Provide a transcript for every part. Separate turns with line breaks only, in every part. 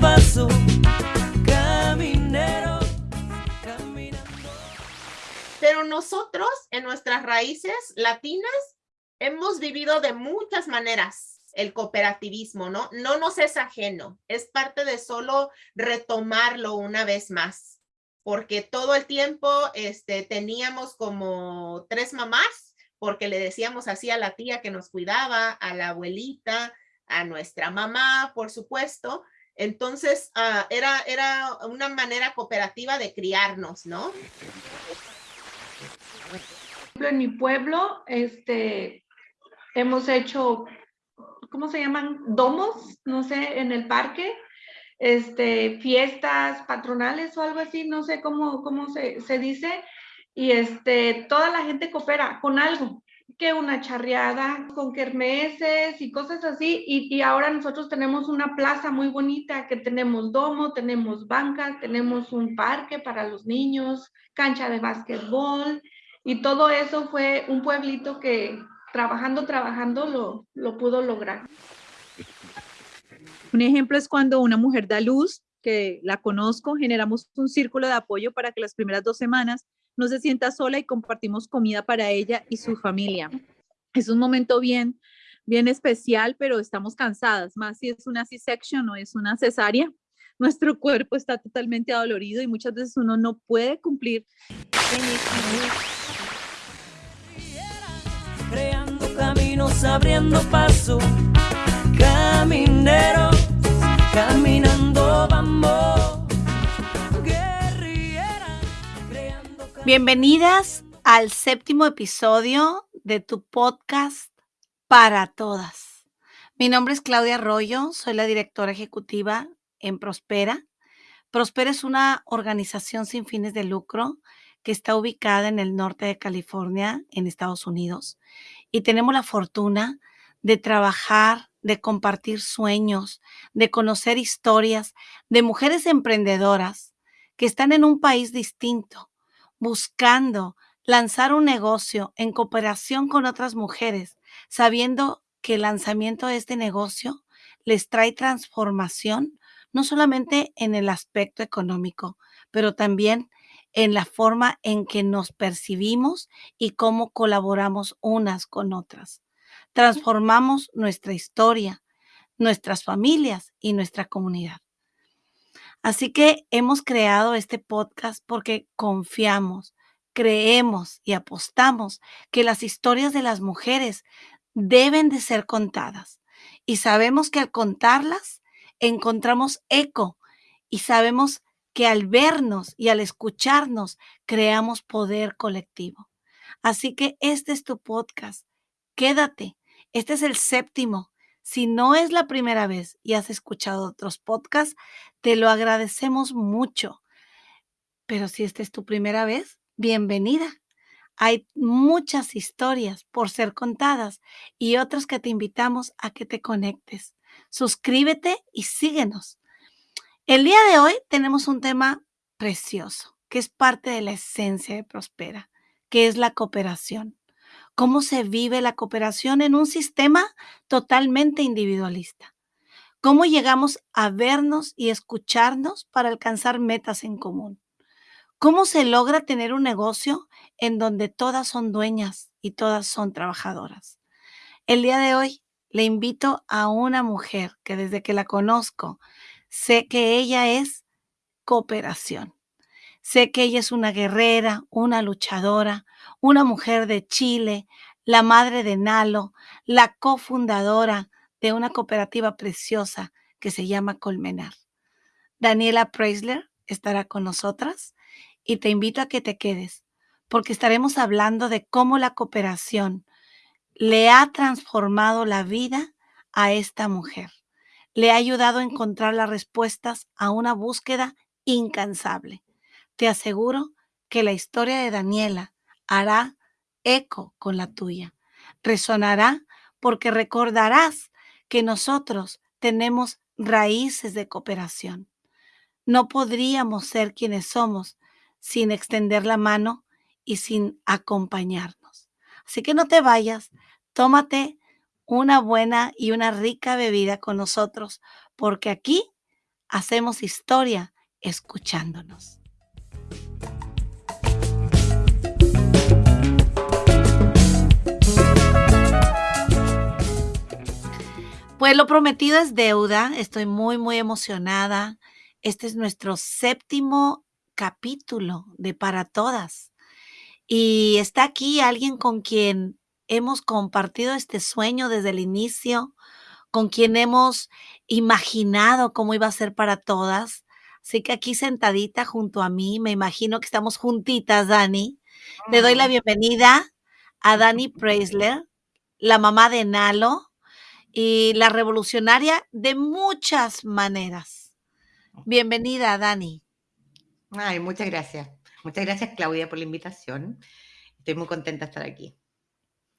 paso, caminero, caminando.
Pero nosotros, en nuestras raíces latinas, hemos vivido de muchas maneras el cooperativismo, ¿no? No nos es ajeno, es parte de solo retomarlo una vez más, porque todo el tiempo este, teníamos como tres mamás, porque le decíamos así a la tía que nos cuidaba, a la abuelita, a nuestra mamá, por supuesto. Entonces, ah, era, era una manera cooperativa de criarnos, ¿no?
En mi pueblo, este, hemos hecho, ¿cómo se llaman? Domos, no sé, en el parque, este, fiestas patronales o algo así, no sé cómo, cómo se, se dice, y este, toda la gente coopera con algo, que una charreada con kermeses y cosas así. Y, y, ahora nosotros tenemos una plaza muy bonita que tenemos domo, tenemos bancas, tenemos un parque para los niños, cancha de básquetbol. Y todo eso fue un pueblito que trabajando, trabajando lo, lo pudo lograr.
Un ejemplo es cuando una mujer da luz, que la conozco, generamos un círculo de apoyo para que las primeras dos semanas no se sienta sola y compartimos comida para ella y su familia. Es un momento bien, bien especial, pero estamos cansadas, más si es una C-section o es una cesárea. Nuestro cuerpo está totalmente adolorido y muchas veces uno no puede cumplir.
Creando caminos, abriendo paso, caminero, caminando vamos.
Bienvenidas al séptimo episodio de tu podcast para todas. Mi nombre es Claudia Arroyo, soy la directora ejecutiva en Prospera. Prospera es una organización sin fines de lucro que está ubicada en el norte de California, en Estados Unidos. Y tenemos la fortuna de trabajar, de compartir sueños, de conocer historias de mujeres emprendedoras que están en un país distinto, buscando lanzar un negocio en cooperación con otras mujeres, sabiendo que el lanzamiento de este negocio les trae transformación, no solamente en el aspecto económico, pero también en la forma en que nos percibimos y cómo colaboramos unas con otras. Transformamos nuestra historia, nuestras familias y nuestra comunidad. Así que hemos creado este podcast porque confiamos, creemos y apostamos que las historias de las mujeres deben de ser contadas. Y sabemos que al contarlas encontramos eco y sabemos que al vernos y al escucharnos creamos poder colectivo. Así que este es tu podcast. Quédate. Este es el séptimo si no es la primera vez y has escuchado otros podcasts, te lo agradecemos mucho. Pero si esta es tu primera vez, bienvenida. Hay muchas historias por ser contadas y otras que te invitamos a que te conectes. Suscríbete y síguenos. El día de hoy tenemos un tema precioso, que es parte de la esencia de Prospera, que es la cooperación cómo se vive la cooperación en un sistema totalmente individualista. Cómo llegamos a vernos y escucharnos para alcanzar metas en común. Cómo se logra tener un negocio en donde todas son dueñas y todas son trabajadoras. El día de hoy le invito a una mujer que desde que la conozco sé que ella es cooperación. Sé que ella es una guerrera, una luchadora, una mujer de Chile, la madre de Nalo, la cofundadora de una cooperativa preciosa que se llama Colmenar. Daniela Preisler estará con nosotras y te invito a que te quedes porque estaremos hablando de cómo la cooperación le ha transformado la vida a esta mujer. Le ha ayudado a encontrar las respuestas a una búsqueda incansable. Te aseguro que la historia de Daniela hará eco con la tuya. Resonará porque recordarás que nosotros tenemos raíces de cooperación. No podríamos ser quienes somos sin extender la mano y sin acompañarnos. Así que no te vayas, tómate una buena y una rica bebida con nosotros, porque aquí hacemos historia escuchándonos. Pues lo prometido es deuda. Estoy muy, muy emocionada. Este es nuestro séptimo capítulo de Para Todas. Y está aquí alguien con quien hemos compartido este sueño desde el inicio, con quien hemos imaginado cómo iba a ser para todas. Así que aquí sentadita junto a mí, me imagino que estamos juntitas, Dani. Le doy la bienvenida a Dani Preisler, la mamá de Nalo y la revolucionaria de muchas maneras. Bienvenida, Dani.
Ay, muchas gracias. Muchas gracias, Claudia, por la invitación. Estoy muy contenta de estar aquí.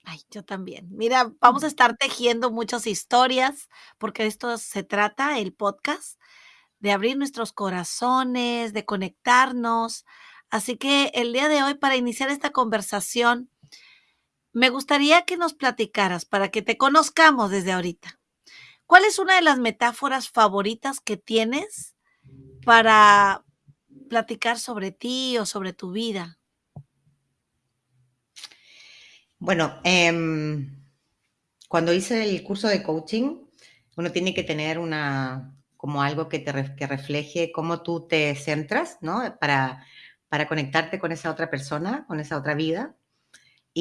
Ay, yo también. Mira, vamos a estar tejiendo muchas historias, porque de esto se trata el podcast, de abrir nuestros corazones, de conectarnos. Así que el día de hoy, para iniciar esta conversación, me gustaría que nos platicaras, para que te conozcamos desde ahorita. ¿Cuál es una de las metáforas favoritas que tienes para platicar sobre ti o sobre tu vida?
Bueno, em, cuando hice el curso de coaching, uno tiene que tener una, como algo que te que refleje cómo tú te centras, ¿no? Para, para conectarte con esa otra persona, con esa otra vida.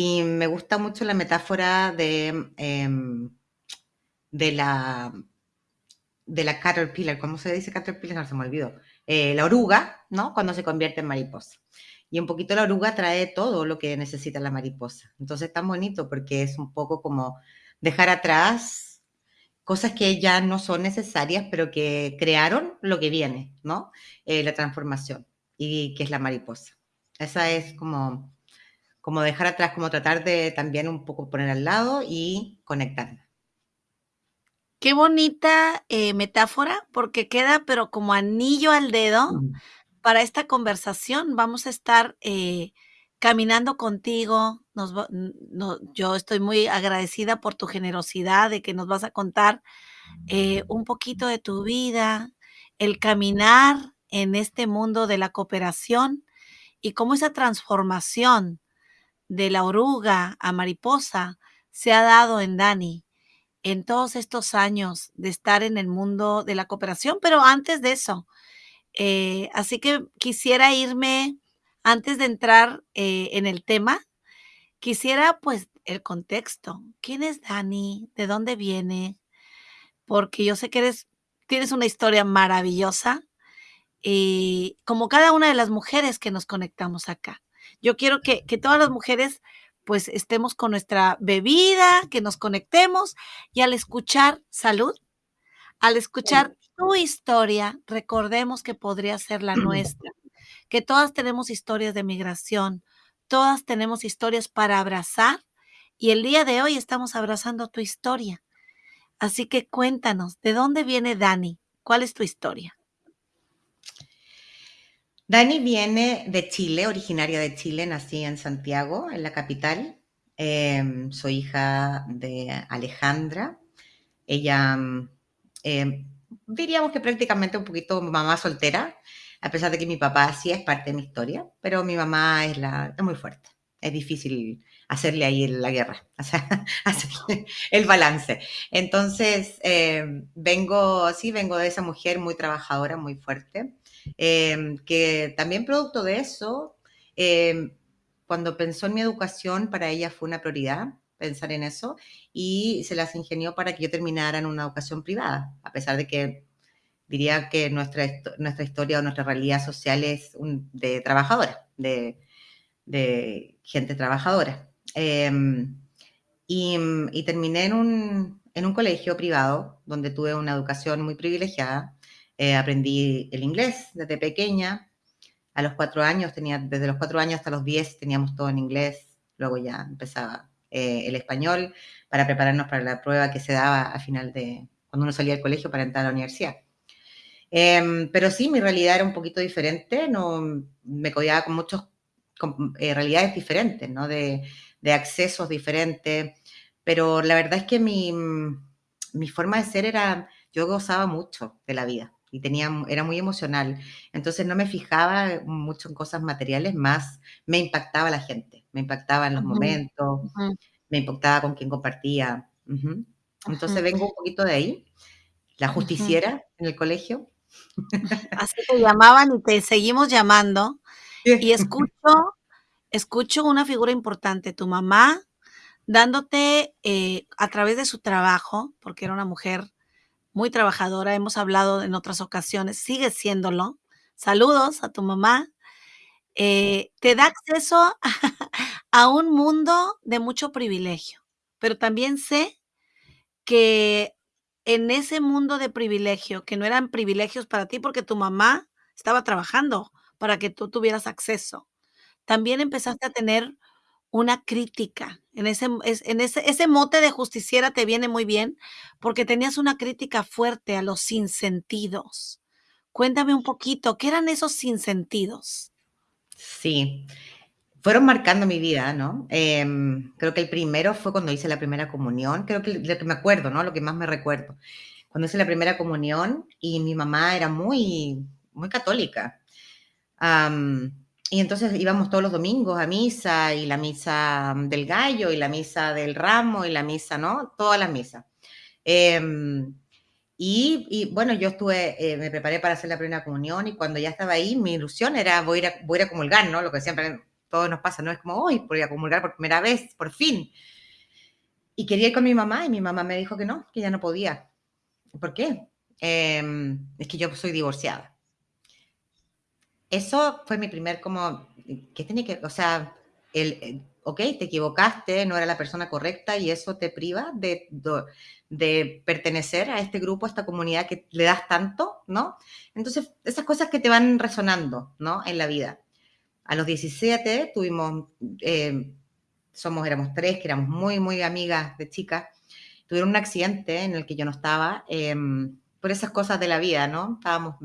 Y me gusta mucho la metáfora de, em, de la de la caterpillar, ¿cómo se dice caterpillar? No se me olvidó. Eh, la oruga, ¿no? Cuando se convierte en mariposa. Y un poquito la oruga trae todo lo que necesita la mariposa. Entonces es tan bonito porque es un poco como dejar atrás cosas que ya no son necesarias, pero que crearon lo que viene, ¿no? Eh, la transformación, y que es la mariposa. Esa es como, como dejar atrás, como tratar de también un poco poner al lado y conectarnos.
Qué bonita eh, metáfora, porque queda pero como anillo al dedo para esta conversación. Vamos a estar eh, caminando contigo. Nos no- yo estoy muy agradecida por tu generosidad de que nos vas a contar eh, un poquito de tu vida, el caminar en este mundo de la cooperación y cómo esa transformación de la oruga a mariposa se ha dado en Dani en todos estos años de estar en el mundo de la cooperación, pero antes de eso. eh, así que quisiera irme, antes de entrar eh, en el tema, quisiera pues el contexto. ¿Quién es Dani? ¿De dónde viene? Porque yo sé que eres, tienes una historia maravillosa y como cada una de las mujeres que nos conectamos acá. Yo quiero que, que todas las mujeres pues estemos con nuestra bebida, que nos conectemos y al escuchar salud, al escuchar tu historia, recordemos que podría ser la nuestra, que todas tenemos historias de migración, todas tenemos historias para abrazar y el día de hoy estamos abrazando tu historia. Así que cuéntanos, ¿de dónde viene Dani? ¿Cuál es tu historia?
Dani viene de Chile, originaria de Chile, nací en Santiago, en la capital. Em, soy hija de Alejandra. Ella, mm, em, diríamos que prácticamente un poquito mamá soltera, a pesar de que mi papá sí es parte de mi historia, pero mi mamá es, muy fuerte. Es difícil hacerle ahí la guerra, o el balance. Entonces, em, vengo, sí, vengo de esa mujer muy trabajadora, muy fuerte. Eh, que también producto de eso, eh, cuando pensó en mi educación, para ella fue una prioridad pensar en eso y se las ingenió para que yo terminara en una educación privada, a pesar de que diría que nuestra, nuestra historia o nuestra realidad social es de trabajadora, de, de gente trabajadora. Eh, y, y terminé en un, en un colegio privado donde tuve una educación muy privilegiada. Eh, aprendí el inglés desde pequeña. A los cuatro años, tenía, desde los cuatro años hasta los diez teníamos todo en inglés. Luego ya empezaba eh, el español para prepararnos para la prueba que se daba al final de cuando uno salía del colegio para entrar a la universidad. Em, pero sí, mi realidad era un poquito diferente, no, me codiaba con muchas realidades diferentes, ¿no? de, de accesos diferentes, pero la verdad es que mi, mi forma de ser era, yo gozaba mucho de la vida, y tenía, era muy emocional. Entonces no me fijaba mucho en cosas materiales, más me impactaba la gente, me impactaba en los momentos, me impactaba con quien compartía. Entonces vengo un poquito de ahí, la justiciera en el colegio.
Así te llamaban y te seguimos llamando. Y escucho, escucho una figura importante, tu mamá, dándote eh, a través de su trabajo, porque era una mujer muy trabajadora, hemos hablado en otras ocasiones, sigue siéndolo. Saludos a tu mamá. eh, te da acceso a un mundo de mucho privilegio, pero también sé que en ese mundo de privilegio, que no eran privilegios para ti porque tu mamá estaba trabajando para que tú tuvieras acceso, también empezaste a tener una crítica. En ese, es- en ese, ese mote de justiciera te viene muy bien porque tenías una crítica fuerte a los sinsentidos. Cuéntame un poquito, ¿qué eran esos sinsentidos?
Sí, fueron marcando mi vida, ¿no? Em, creo que el primero fue cuando hice la primera comunión, creo que lo que me acuerdo, ¿no? Lo que más me recuerdo. Cuando hice la primera comunión y mi mamá era muy, muy católica. Y entonces íbamos todos los domingos a misa y la misa del gallo y la misa del ramo y la misa, ¿no? Todas las misas. Em, y, y, bueno, yo estuve, eh, me preparé para hacer la primera comunión y cuando ya estaba ahí, mi ilusión era voy a ir a, voy a comulgar, ¿no? Lo que siempre todos nos pasa, ¿no? Es como, hoy voy a comulgar por primera vez, por fin. Y quería ir con mi mamá y mi mamá me dijo que no, que ya no podía. ¿Por qué? Eh, es que yo soy divorciada. Eso fue mi primer como, ¿qué tenía que, o sea, el, ok, te equivocaste, no era la persona correcta y eso te priva de, de, pertenecer a este grupo, a esta comunidad que le das tanto, ¿no? Entonces, esas cosas que te van resonando, ¿no? En la vida. A los 17 tuvimos, eh, somos, éramos tres, que éramos muy, muy amigas de chicas, tuvieron un accidente en el que yo no estaba, eh, por esas cosas de la vida, ¿no? Estábamos,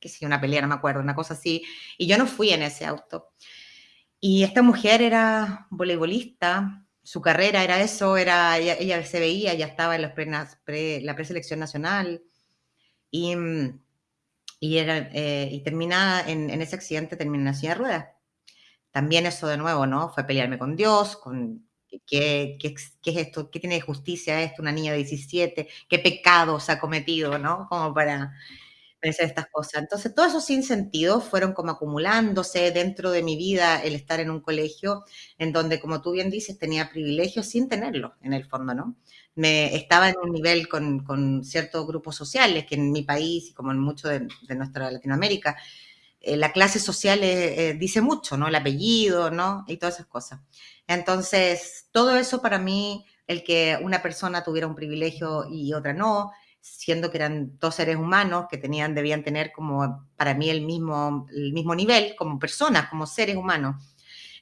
qué sé, una pelea, no me acuerdo, una cosa así, y yo no fui en ese auto. Y esta mujer era voleibolista, su carrera era eso, era, ella, ella se veía, ya estaba en los pre, pre, la preselección nacional, y, y, era, eh, y termina en, en, ese accidente, termina en la silla de ruedas. También eso de nuevo, ¿no? Fue pelearme con Dios, con ¿Qué, qué, qué, es esto? ¿Qué tiene de justicia esto? Una niña de 17, ¿qué pecados ha cometido, no? Como para pensar estas cosas. Entonces, todos esos sinsentidos fueron como acumulándose dentro de mi vida el estar en un colegio en donde, como tú bien dices, tenía privilegios sin tenerlos, en el fondo, ¿no? Me, estaba en un nivel con, con ciertos grupos sociales que en mi país y como en mucho de, de nuestra Latinoamérica, eh, la clase social eh, eh, dice mucho, ¿no? El apellido, ¿no? Y todas esas cosas. Entonces, todo eso para mí, el que una persona tuviera un privilegio y otra no, siendo que eran dos seres humanos que tenían, debían tener como para mí el mismo, el mismo nivel como personas, como seres humanos.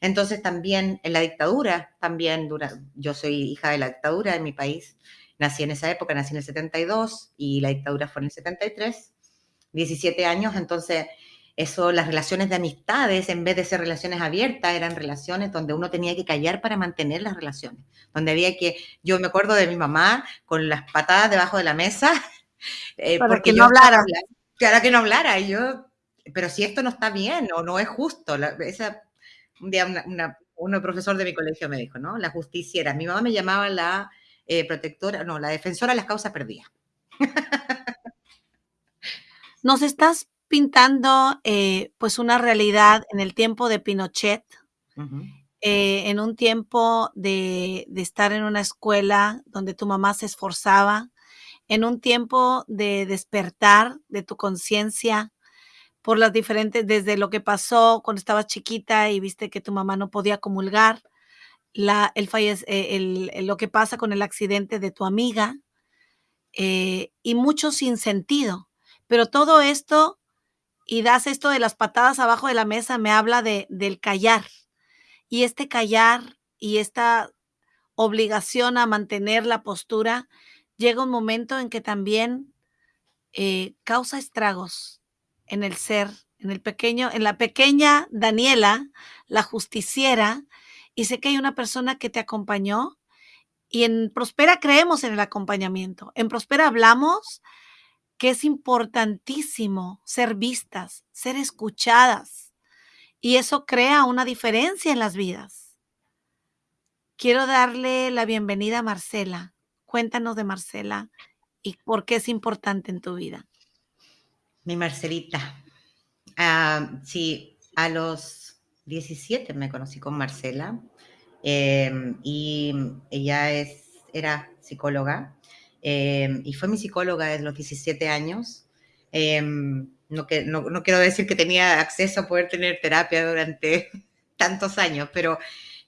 Entonces también en la dictadura, también dura, yo soy hija de la dictadura en mi país, nací en esa época, nací en el 72 y la dictadura fue en el 73, 17 años, entonces eso, las relaciones de amistades, en vez de ser relaciones abiertas, eran relaciones donde uno tenía que callar para mantener las relaciones. Donde había que, yo me acuerdo de mi mamá con las patadas debajo de la mesa.
Eh, para porque que no hablara.
Para que no hablara. Y yo, pero si esto no está bien o no es justo. La, esa, un día una, una, un profesor de mi colegio me dijo, ¿no? La justicia era, mi mamá me llamaba la eh, protectora, no, la defensora de las causas perdidas.
Nos estás pintando eh, pues una realidad en el tiempo de Pinochet, uh -huh. eh, en un tiempo de, de, estar en una escuela donde tu mamá se esforzaba, en un tiempo de despertar de tu conciencia por las diferentes, desde lo que pasó cuando estabas chiquita y viste que tu mamá no podía comulgar, la, el, fallece, el, el, lo que pasa con el accidente de tu amiga eh, y mucho sin sentido. Pero todo esto y das esto de las patadas abajo de la mesa, me habla de, del callar. Y este callar y esta obligación a mantener la postura, llega un momento en que también eh, causa estragos en el ser, en el pequeño, en la pequeña Daniela, la justiciera, y sé que hay una persona que te acompañó, y en Prospera creemos en el acompañamiento. En Prospera hablamos que es importantísimo ser vistas, ser escuchadas. Y eso crea una diferencia en las vidas. Quiero darle la bienvenida a Marcela. Cuéntanos de Marcela y por qué es importante en tu vida.
Mi Marcelita. Ah, sí, a los 17 me conocí con Marcela eh, y ella es, era psicóloga eh, y fue mi psicóloga desde los 17 años. Eh, no, que, no, no, quiero decir que tenía acceso a poder tener terapia durante tantos años, pero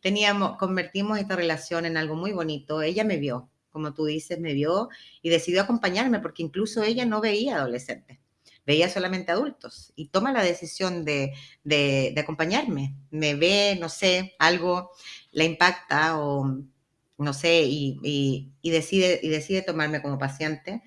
teníamos, convertimos esta relación en algo muy bonito. Ella me vio, como tú dices, me vio y decidió acompañarme porque incluso ella no veía adolescentes, veía solamente adultos y toma la decisión de, de, de acompañarme. Me ve, no sé, algo la impacta o no sé, y, y, y, decide, y decide tomarme como paciente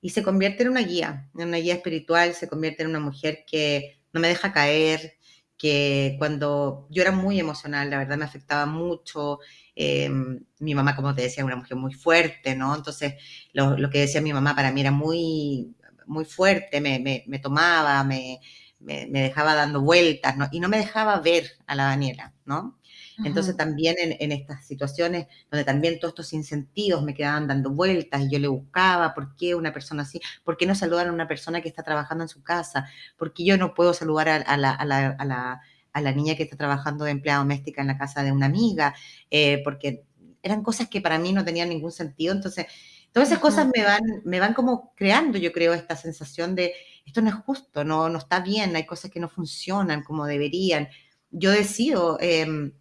y se convierte en una guía, en una guía espiritual, se convierte en una mujer que no me deja caer, que cuando yo era muy emocional, la verdad me afectaba mucho. Eh, mi mamá, como te decía, una mujer muy fuerte, ¿no? Entonces, lo, lo que decía mi mamá para mí era muy, muy fuerte, me, me, me tomaba, me, me, dejaba dando vueltas, ¿no? Y no me dejaba ver a la Daniela, ¿no? Entonces también en, en, estas situaciones donde también todos estos incentivos me quedaban dando vueltas y yo le buscaba, ¿por qué una persona así? ¿Por qué no saludar a una persona que está trabajando en su casa? ¿Por qué yo no puedo saludar a, a, la, a, la, a la, a la, niña que está trabajando de empleada doméstica en la casa de una amiga? Eh, porque eran cosas que para mí no tenían ningún sentido. Entonces, todas esas cosas me van, me van como creando, yo creo, esta sensación de esto no es justo, no, no está bien, hay cosas que no funcionan como deberían. Yo decido... Eh,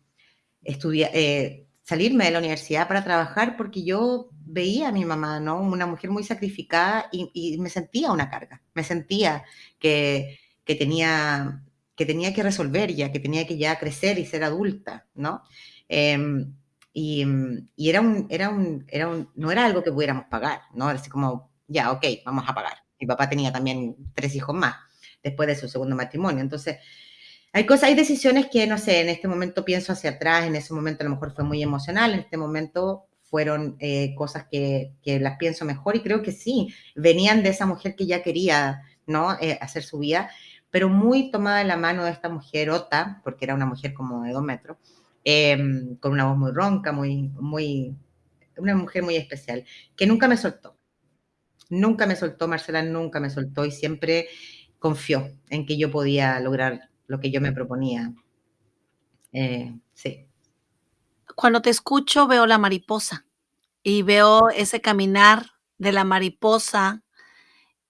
estudiar, eh, salirme de la universidad para trabajar porque yo veía a mi mamá, ¿no? Una mujer muy sacrificada y, me sentía una carga, me sentía que, que, tenía, que tenía que resolver ya, que tenía que ya crecer y ser adulta, ¿no? Eh, y, y, era, un, era, un, era un, no era algo que pudiéramos pagar, ¿no? Así como, ya, ok, vamos a pagar. Mi papá tenía también tres hijos más después de su segundo matrimonio, entonces hay cosas, hay decisiones que, no sé, en este momento pienso hacia atrás, en ese momento a lo mejor fue muy emocional, en este momento fueron eh, cosas que, las pienso mejor y creo que sí, venían de esa mujer que ya quería, ¿no? Eh, hacer su vida, pero muy tomada de la mano de esta mujer, Ota, porque era una mujer como de dos metros, eh, con una voz muy ronca, muy, muy, una mujer muy especial, que nunca me soltó. Nunca me soltó, Marcela nunca me soltó y siempre confió en que yo podía lograr lo que yo me proponía. Eh, sí.
Cuando te escucho veo la mariposa y veo ese caminar de la mariposa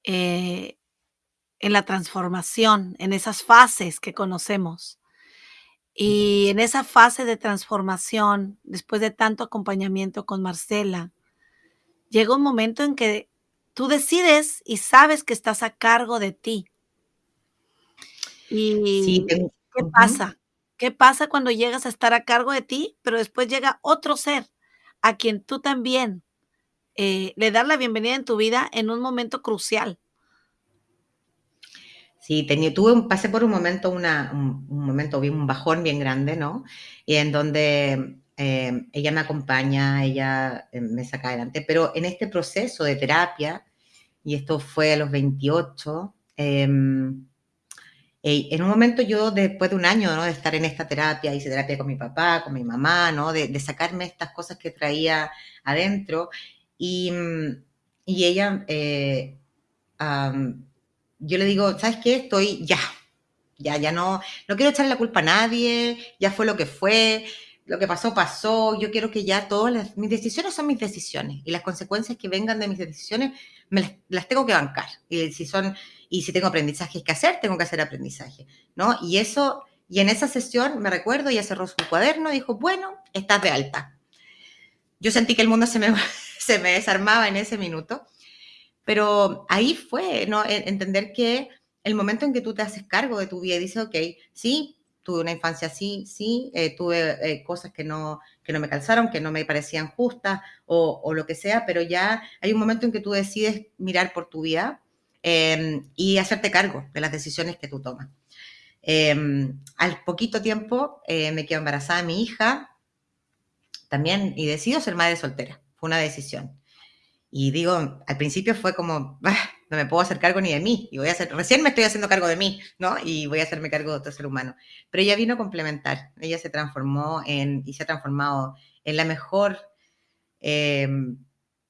eh, en la transformación, en esas fases que conocemos. Y en esa fase de transformación, después de tanto acompañamiento con Marcela, llega un momento en que tú decides y sabes que estás a cargo de ti, ¿Y
Sí,
qué
ujú.
pasa? ¿Qué pasa cuando llegas a estar a cargo de ti, pero después llega otro ser a quien tú también, eh, le das la bienvenida en tu vida en un momento crucial?
Sí, tenía tuve un pasé por un momento una un un momento bien un bajón bien grande, ¿no? Y en donde, eh, ella me acompaña, ella, eh, me saca adelante, pero en este proceso de terapia, y esto fue a los 28, em eh, en un momento yo, después de un año. De estar en esta terapia, hice terapia con mi papá, con mi mamá, ¿no? De, sacarme estas cosas que traía adentro. Y, mm, y ella, um, yo le digo, ¿sabes qué? Estoy ya, ya, ya no, no quiero echarle la culpa a nadie, ya fue lo que fue, lo que pasó, pasó, yo quiero que ya todas las, mis decisiones son mis decisiones y las consecuencias que vengan de mis decisiones me las, las tengo que bancar. Y si son y si tengo aprendizajes que hacer, tengo que hacer aprendizaje, ¿no? Y eso, y en esa sesión, me recuerdo, ella cerró su cuaderno y dijo, bueno, estás de alta. Yo sentí que el mundo se me, se me desarmaba en ese minuto, pero ahí fue, ¿no? Entender que el momento en que tú te haces cargo de tu vida y dices, ok, sí, tuve una infancia así, sí, eh, tuve eh, cosas que no, que no me calzaron, que no me parecían justas o, o, lo que sea, pero ya hay un momento en que tú decides mirar por tu vida eh, y hacerte cargo de las decisiones que tú tomas. Eh, al poquito tiempo eh, me quedo embarazada de mi hija también y decido ser madre soltera. Fue una decisión. Y digo, al principio fue como, ah, no me puedo hacer cargo ni de mí, y voy a hacer, recién me estoy haciendo cargo de mí, ¿no? Y voy a hacerme cargo de otro ser humano. Pero ella vino a complementar, ella se transformó en, y se ha transformado en la mejor eh,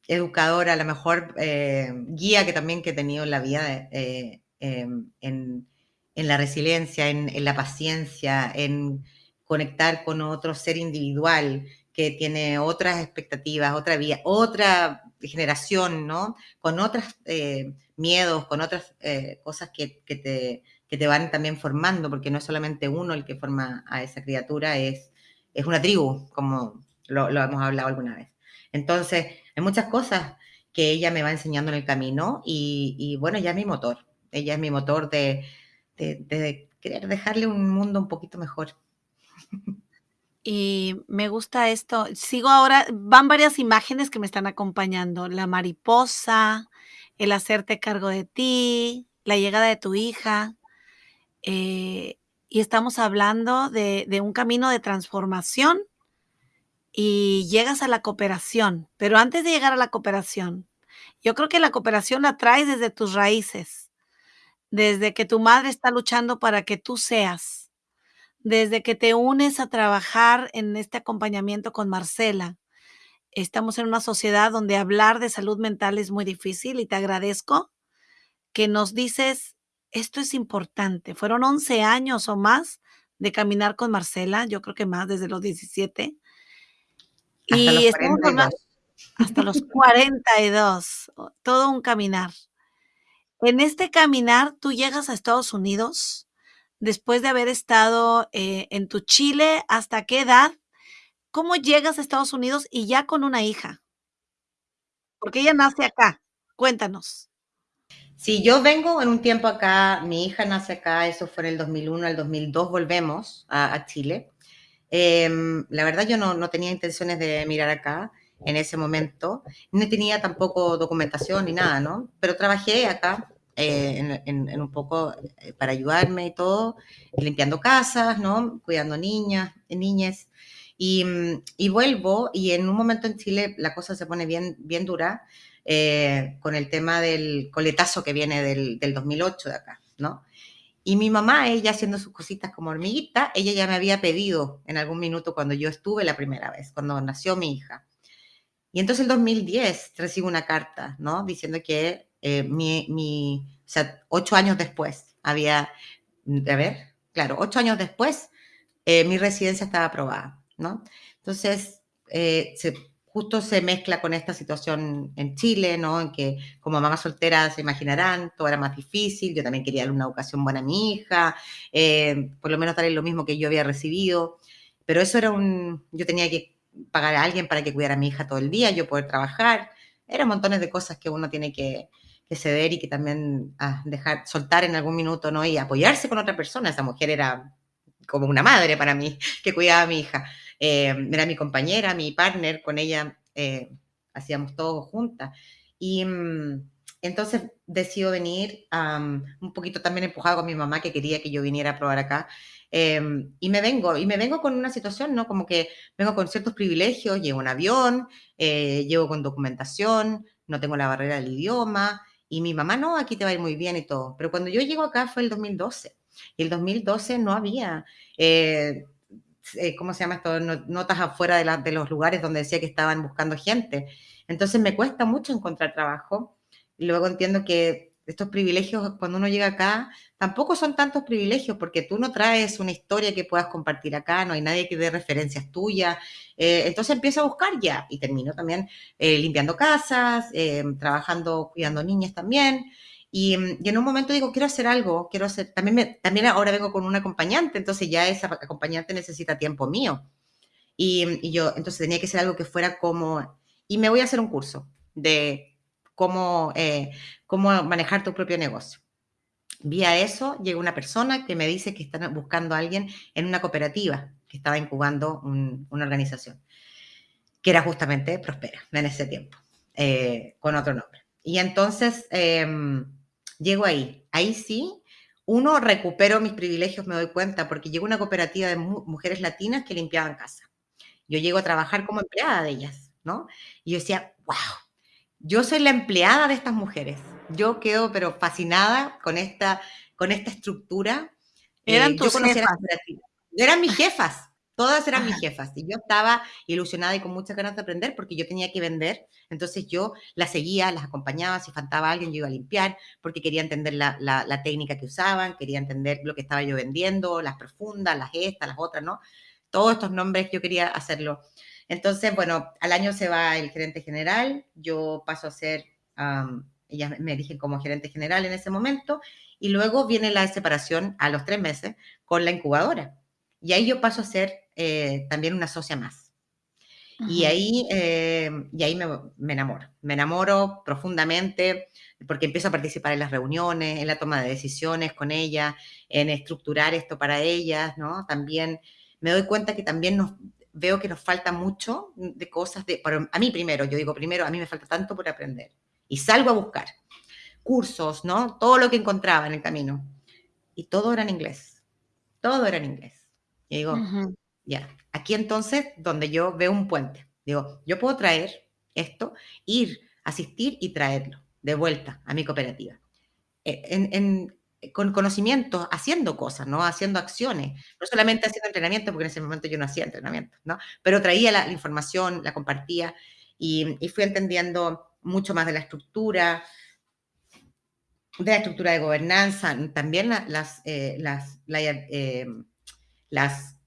educadora, la mejor eh, guía que también que he tenido en la vida, eh, em, en, en, la resiliencia, en, en la paciencia, en conectar con otro ser individual, que tiene otras expectativas, otra vía, otra generación, ¿no? Con otros eh, miedos, con otras cosas que, que, te, que, te, van también formando, porque no es solamente uno el que forma a esa criatura, es, es una tribu, como lo hemos hablado alguna vez. Entonces, hay muchas cosas que ella me va enseñando en el camino y, bueno, ella es mi motor, ella es mi motor de, querer dejarle un mundo un poquito mejor.
Y me gusta esto. Sigo ahora, van varias imágenes que me están acompañando. La mariposa, el hacerte cargo de ti, la llegada de tu hija. Eh, y estamos hablando de, un camino de transformación y llegas a la cooperación. Pero antes de llegar a la cooperación, yo creo que la cooperación la traes desde tus raíces, desde que tu madre está luchando para que tú seas desde que te unes a trabajar en este acompañamiento con Marcela. Estamos en una sociedad donde hablar de salud mental es muy difícil y te agradezco que nos dices, esto es importante. Fueron 11 años o más de caminar con Marcela, yo creo que más desde los 17.
Hasta
y
los
estamos
42.
hasta los 42, todo un caminar. En este caminar, tú llegas a Estados Unidos después de haber estado eh, en tu Chile, ¿hasta qué edad? ¿Cómo llegas a Estados Unidos y ya con una hija? Porque ella nace acá. Cuéntanos.
Sí, yo vengo en un tiempo acá, mi hija nace acá, eso fue en el 2001 al 2002, volvemos a, a Chile. Eh, la verdad yo no, no, tenía intenciones de mirar acá en ese momento, no tenía tampoco documentación ni nada, ¿no? Pero trabajé acá eh, en, en, en, un poco eh, para ayudarme y todo, limpiando casas, ¿no? Cuidando niñas, niñas. Y, y, vuelvo y en un momento en Chile la cosa se pone bien, bien dura eh, con el tema del coletazo que viene del, del 2008 de acá, ¿no? Y mi mamá, ella haciendo sus cositas como hormiguita, ella ya me había pedido en algún minuto cuando yo estuve la primera vez, cuando nació mi hija. Y entonces el 2010 recibo una carta, ¿no? Diciendo que eh, mi, mi, o sea, ocho años después había, a ver, claro, ocho años después eh, mi residencia estaba aprobada, ¿no? Entonces, eh, se, justo se mezcla con esta situación en Chile, ¿no? En que como mamá soltera se imaginarán, todo era más difícil, yo también quería darle una educación buena a mi hija, eh, por lo menos darle lo mismo que yo había recibido, pero eso era un, yo tenía que pagar a alguien para que cuidara a mi hija todo el día, yo poder trabajar, eran montones de cosas que uno tiene que, que ceder y que también ah, dejar, soltar en algún minuto, ¿no? Y apoyarse con otra persona. Esa mujer era como una madre para mí, que cuidaba a mi hija. Eh, era mi compañera, mi partner, con ella eh, hacíamos todo juntas. Y mm, entonces decido venir, um, un poquito también empujado con mi mamá, que quería que yo viniera a probar acá. Eh, y me vengo, y me vengo con una situación, ¿no? Como que vengo con ciertos privilegios, llevo un avión, eh, llevo con documentación, no tengo la barrera del idioma, y mi mamá, no, aquí te va a ir muy bien y todo. Pero cuando yo llego acá fue el 2012. Y el 2012 no había, eh, ¿cómo se llama esto? Notas afuera de, los lugares donde decía que estaban buscando gente. Entonces me cuesta mucho encontrar trabajo. Y luego entiendo que estos privilegios, cuando uno llega acá, tampoco son tantos privilegios porque tú no traes una historia que puedas compartir acá, no hay nadie que dé referencias tuyas. Eh, entonces empiezo a buscar ya y termino también eh, limpiando casas, eh, trabajando, cuidando niñas también. Y, y, en un momento digo, quiero hacer algo, quiero hacer, también, me, también ahora vengo con un acompañante, entonces ya esa acompañante necesita tiempo mío. Y, y yo, entonces tenía que ser algo que fuera como, y me voy a hacer un curso de cómo, eh, cómo manejar tu propio negocio. Vía eso llega una persona que me dice que están buscando a alguien en una cooperativa que estaba incubando un, una organización, que era justamente Prospera en ese tiempo, eh, con otro nombre. Y entonces eh, llego ahí. Ahí sí, uno, recupero mis privilegios, me doy cuenta, porque llegó una cooperativa de mu mujeres latinas que limpiaban casa. Yo llego a trabajar como empleada de ellas, ¿no? Y yo decía, wow, yo soy la empleada de estas mujeres. yo quedo pero fascinada con esta, con esta estructura.
Eran
Eh,
tus
yo
jefas.
Eran mis jefas, todas eran mis jefas. Y yo estaba ilusionada y con muchas ganas de aprender porque yo tenía que vender. Entonces yo las seguía, las acompañaba, si faltaba alguien yo iba a limpiar porque quería entender la, la- la técnica que usaban, quería entender lo que estaba yo vendiendo, las profundas, las estas, las otras, ¿no? Todos estos nombres yo quería hacerlo. Entonces, bueno, al año se va el gerente general, yo paso a ser, am, ellas me eligen como gerente general en ese momento, y luego viene la separación a los tres meses con la incubadora. Y ahí yo paso a ser eh, también una socia más. Y ahí, eh, y ahí me, me enamoro. Me enamoro profundamente porque empiezo a participar en las reuniones, en la toma de decisiones con ellas, en estructurar esto para ellas, ¿no? También me doy cuenta que también nos, veo que nos falta mucho de cosas, de, para- a mí primero, yo digo primero, a mí me falta tanto por aprender. Y salgo a buscar cursos, ¿no? Todo lo que encontraba en el camino. Y todo era en inglés. Todo era en inglés. Y digo. Ya, aquí entonces donde yo veo un puente. Digo, yo puedo traer esto, ir, asistir y traerlo de vuelta a mi cooperativa. Eh, En, en- con conocimiento, haciendo cosas, ¿no? Haciendo acciones. No solamente haciendo entrenamiento, porque en ese momento yo no hacía entrenamiento, ¿no? Pero traía la, información, la compartía y, y fui entendiendo mucho más de la estructura, de la estructura de gobernanza, también la- las, eh, las, la- eh, las,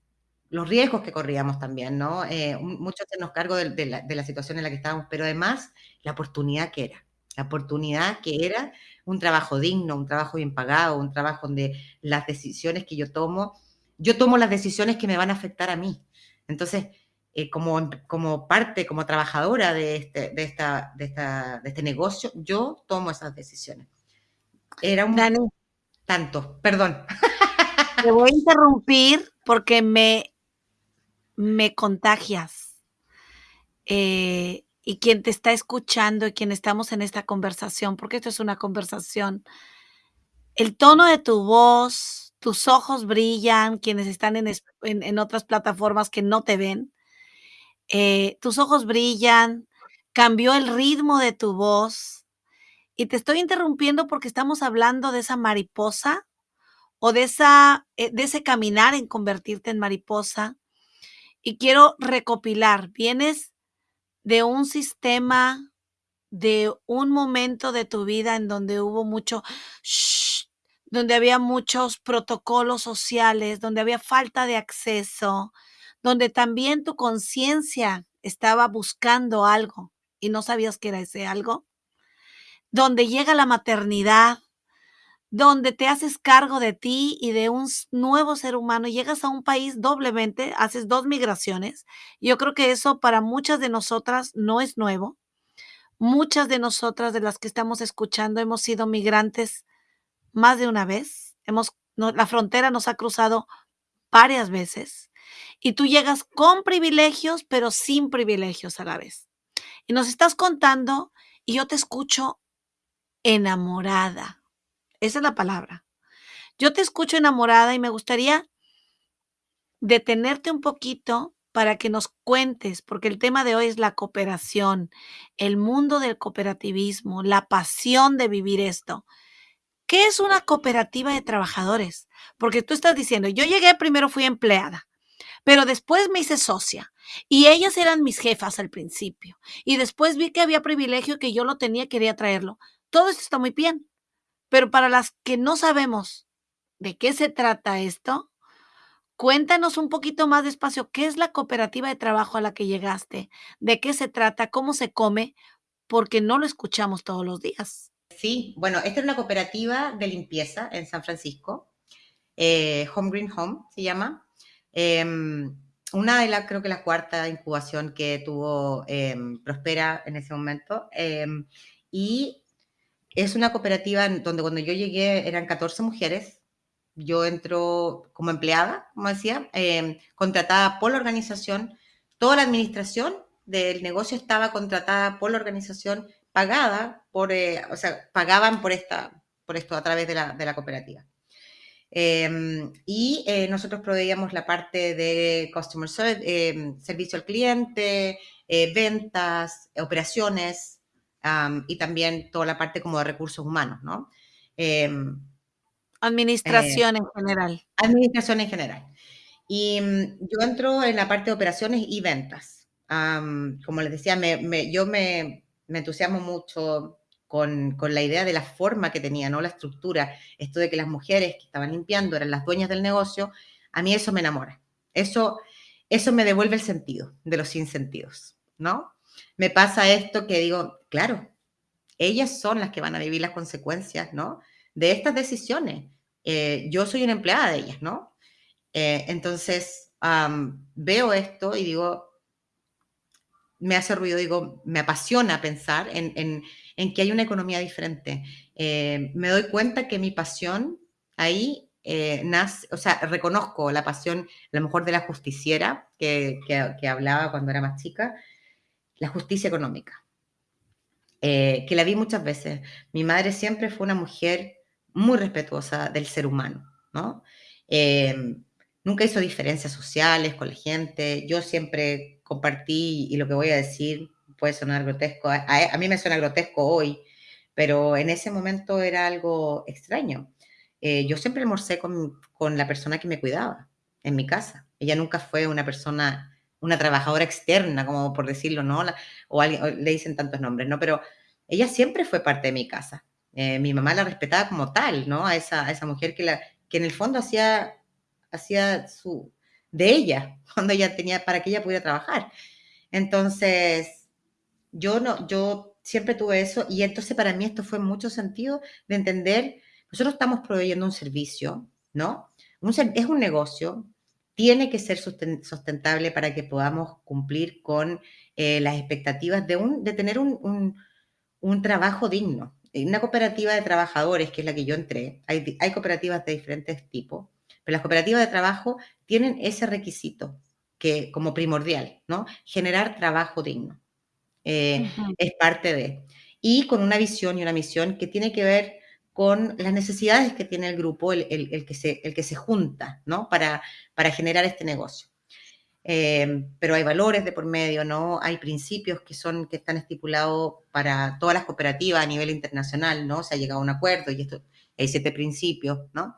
los riesgos que corríamos también, ¿no? Eh, mucho hacernos cargo de, de la, de la situación en la que estábamos, pero además la oportunidad que era, la oportunidad que era un trabajo digno, un trabajo bien pagado, un trabajo donde las decisiones que yo tomo, yo tomo las decisiones que me van a afectar a mí. Entonces, eh, como, como parte, como trabajadora de este, de, esta, de, esta, de este negocio, yo tomo esas decisiones. Era un
Dani,
tanto, perdón.
te voy a interrumpir porque me, me contagias. Eh, y quien te está escuchando y quien estamos en esta conversación, porque esto es una conversación, el tono de tu voz, tus ojos brillan, quienes están en, en- en otras plataformas que no te ven, eh, tus ojos brillan, cambió el ritmo de tu voz. Y te estoy interrumpiendo porque estamos hablando de esa mariposa o de, esa, eh, de ese caminar en convertirte en mariposa. Y quiero recopilar, vienes de un sistema, de un momento de tu vida en donde hubo mucho, shh, donde había muchos protocolos sociales, donde había falta de acceso, donde también tu conciencia estaba buscando algo y no sabías que era ese algo, donde llega la maternidad, donde te haces cargo de ti y de un nuevo ser humano, llegas a un país doblemente, haces dos migraciones. Yo creo que eso para muchas de nosotras no es nuevo. Muchas de nosotras, de las que estamos escuchando, hemos sido migrantes más de una vez. Hemos, no- la frontera nos ha cruzado varias veces. Y tú llegas con privilegios, pero sin privilegios a la vez. Y nos estás contando y yo te escucho enamorada. Esa es la palabra. Yo te escucho enamorada y me gustaría detenerte un poquito para que nos cuentes, porque el tema de hoy es la cooperación, el mundo del cooperativismo, la pasión de vivir esto. ¿Qué es una cooperativa de trabajadores? Porque tú estás diciendo, yo llegué, primero fui empleada, pero después me hice socia y ellas eran mis jefas al principio y después vi que había privilegio que yo lo tenía, quería traerlo. Todo esto está muy bien, pero para las que no sabemos de qué se trata esto, cuéntanos un poquito más despacio, ¿qué es la cooperativa de trabajo a la que llegaste? ¿De qué se trata? ¿Cómo se come? Porque no lo escuchamos todos los días.
Sí, bueno, esta es una cooperativa de limpieza en San Francisco, eh, Home Green Home se llama. Eh, una de las, creo que la cuarta incubación que tuvo eh, Prospera en ese momento. Eh, y es una cooperativa donde cuando yo llegué eran 14 mujeres. Yo entro como empleada, como decía, eh, contratada por la organización. Toda la administración del negocio estaba contratada por la organización, pagada por, eh, o sea, pagaban por, esta, por esto a través de la, cooperativa. Eh, y eh, nosotros proveíamos la parte de customer service, servicio al cliente, ventas, operaciones, am, y también toda la parte como de recursos humanos, ¿no? Em,
Administración en general.
administración en general. Y mm, yo entro en la parte de operaciones y ventas. Am, como les decía, me, me- yo me, me entusiasmo mucho con, con la idea de la forma que tenía, ¿no? La estructura, esto de que las mujeres que estaban limpiando eran las dueñas del negocio, a mí eso me enamora. Eso, eso me devuelve el sentido de los sinsentidos, ¿no? Me pasa esto que digo, claro, ellas son las que van a vivir las consecuencias, ¿no? De estas decisiones. Eh, yo soy una empleada de ellas, ¿no? Eh, entonces, veo esto y digo, me hace ruido, digo, me apasiona pensar en, en- en que hay una economía diferente. Eh, me doy cuenta que mi pasión ahí nace, o sea, reconozco la pasión, a lo mejor de la justiciera que- que hablaba cuando era más chica, la justicia económica, eh, que la vi muchas veces. Mi madre siempre fue una mujer muy respetuosa del ser humano, ¿no? Eh, nunca hizo diferencias sociales con la gente. Yo siempre compartí, y lo que voy a decir puede sonar grotesco, a, a- a mí me suena grotesco hoy, pero en ese momento era algo extraño. Eh, yo siempre almorcé con, con la persona que me cuidaba en mi casa. Ella nunca fue una persona, una trabajadora externa, como por decirlo, ¿no? O, alguien, o le dicen tantos nombres, ¿no? Pero ella siempre fue parte de mi casa. Eh, mi mamá la respetaba como tal, ¿no? A esa, esa mujer que, la, que en el fondo hacía, hacía su, de ella, cuando ella tenía, para que ella pudiera trabajar. Entonces, yo no, yo siempre tuve eso y entonces para mí esto fue mucho sentido de entender, nosotros estamos proveyendo un servicio, ¿no? Un es un negocio, tiene que ser susten- sustentable para que podamos cumplir con eh, las expectativas de, un, de tener un, un- un trabajo digno. En Una cooperativa de trabajadores, que es la que yo entré, hay, cooperativas de diferentes tipos, pero las cooperativas de trabajo tienen ese requisito que como primordial, ¿no? Generar trabajo digno. Eh, es parte de. Y con una visión y una misión que tiene que ver con las necesidades que tiene el grupo, el, que, se, el que se junta, ¿no? Para, para generar este negocio. Eh, pero hay valores de por medio, ¿no? Hay principios que son, que están estipulados para todas las cooperativas a nivel internacional, ¿no? Se ha llegado a un acuerdo y esto, hay siete principios, ¿no?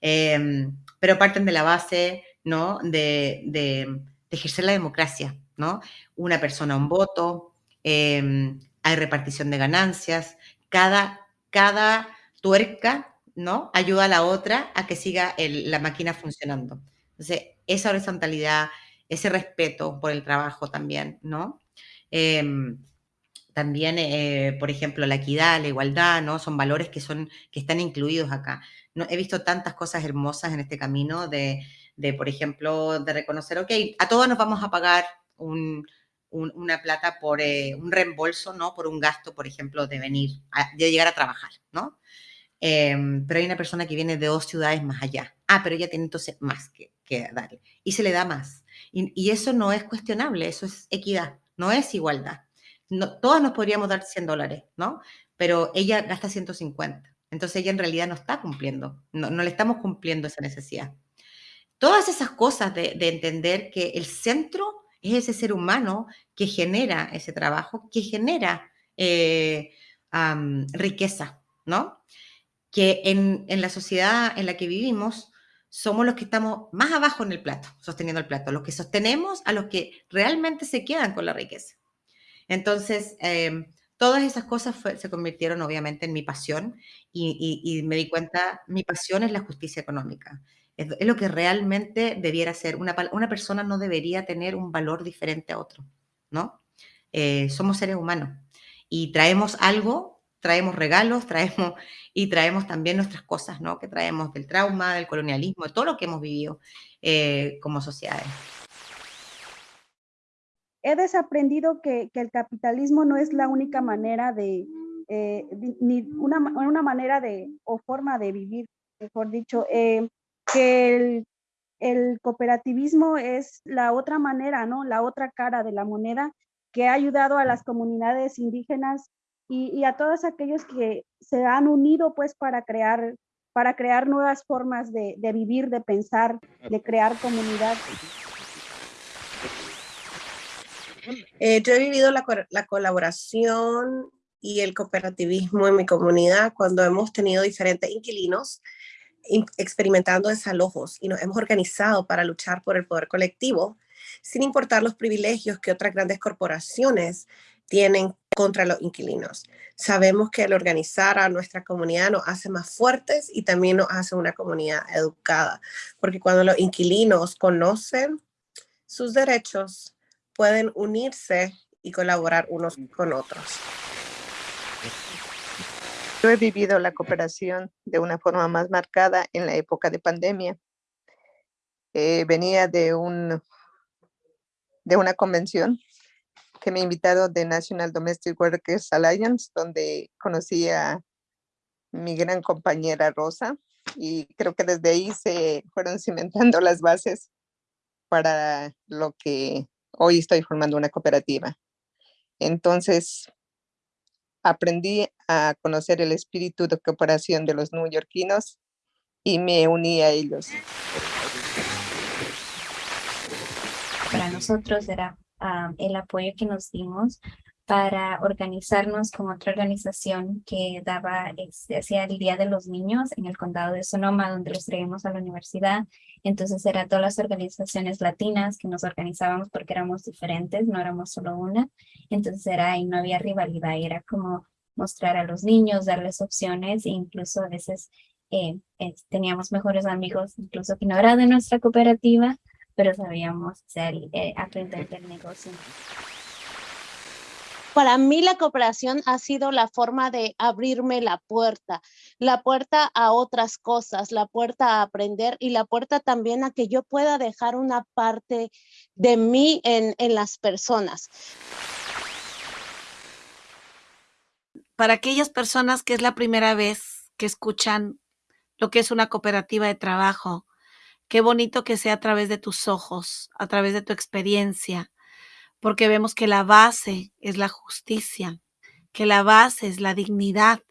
Eh, pero parten de la base, ¿no? De, de- de ejercer la democracia, ¿no? Una persona, un voto, eh, hay repartición de ganancias, cada, cada tuerca, ¿no? Ayuda a la otra a que siga la máquina funcionando. Entonces, esa horizontalidad, ese respeto por el trabajo también, ¿no? Em, también, eh, por ejemplo, la equidad, la igualdad, ¿no? Son valores que, son, que están incluidos acá. No, he visto tantas cosas hermosas en este camino de, de, por ejemplo, de reconocer, ok, a todos nos vamos a pagar un, un- una plata por eh, un reembolso, ¿no? Por un gasto, por ejemplo, de venir, de llegar a trabajar, ¿no? Em, pero hay una persona que viene de dos ciudades más allá. Ah, pero ella tiene entonces más que, que darle. Y se le da más. Y, eso no es cuestionable, eso es equidad, no es igualdad. Todas nos podríamos dar 100 dólares, ¿no? Pero ella gasta 150. Entonces ella en realidad no está cumpliendo, no, le estamos cumpliendo esa necesidad. Todas esas cosas de, de entender que el centro es ese ser humano que genera ese trabajo, que genera eh, riqueza, ¿no? Que en, la sociedad en la que vivimos somos los que estamos más abajo en el plato, sosteniendo el plato, los que sostenemos a los que realmente se quedan con la riqueza. Entonces, eh, todas esas cosas se convirtieron obviamente en mi pasión y, me di cuenta, mi pasión es la justicia económica. Es, lo que realmente debiera ser. Una, una persona no debería tener un valor diferente a otro, ¿no? Eh, somos seres humanos y traemos algo, traemos regalos, traemos y traemos también nuestras cosas, ¿no? Que traemos del trauma, del colonialismo, de todo lo que hemos vivido eh, como sociedades.
he desaprendido que, que el capitalismo no es la única manera de, eh, di- ni una, una manera de, o forma de vivir, mejor dicho, eh, que el, el cooperativismo es la otra manera, ¿no? La otra cara de la moneda que ha ayudado a las comunidades indígenas y, y a todos aquellos que se han unido pues para crear, para crear nuevas formas de, de vivir, de pensar, de crear comunidad.
Eh, yo he vivido la, la colaboración y el cooperativismo en mi comunidad cuando hemos tenido diferentes inquilinos in- experimentando desalojos y nos hemos organizado para luchar por el poder colectivo, sin importar los privilegios que otras grandes corporaciones tienen contra los inquilinos. Sabemos que el organizar a nuestra comunidad nos hace más fuertes y también nos hace una comunidad educada, porque cuando los inquilinos conocen sus derechos, pueden unirse y colaborar unos con otros.
Yo he vivido la cooperación de una forma más marcada en la época de pandemia. Eh, venía de, un, de una convención que me invitaron de National Domestic Workers Alliance, donde conocí a mi gran compañera Rosa y creo que desde ahí se fueron cimentando las bases para lo que hoy estoy formando una cooperativa. Entonces, aprendí a conocer el espíritu de cooperación de los neoyorquinos y me uní a ellos.
para nosotros era el apoyo que nos dimos para organizarnos con otra organización que daba, este, hacía el Día de los Niños en el condado de Sonoma, donde los traíamos a la universidad. Entonces eran todas las organizaciones latinas que nos organizábamos porque éramos diferentes, no éramos solo una. Entonces era y no había rivalidad, era como mostrar a los niños, darles opciones e incluso a veces eh, teníamos mejores amigos, incluso que no era de nuestra cooperativa, pero sabíamos hacer, eh, aprender del negocio.
Para mí la cooperación ha sido la forma de abrirme la puerta, la puerta a otras cosas, la puerta a aprender y la puerta también a que yo pueda dejar una parte de mí en, en las personas.
Para aquellas personas que es la primera vez que escuchan lo que es una cooperativa de trabajo, qué bonito que sea a través de tus ojos, a través de tu experiencia, porque vemos que la base es la justicia, que la base es la dignidad.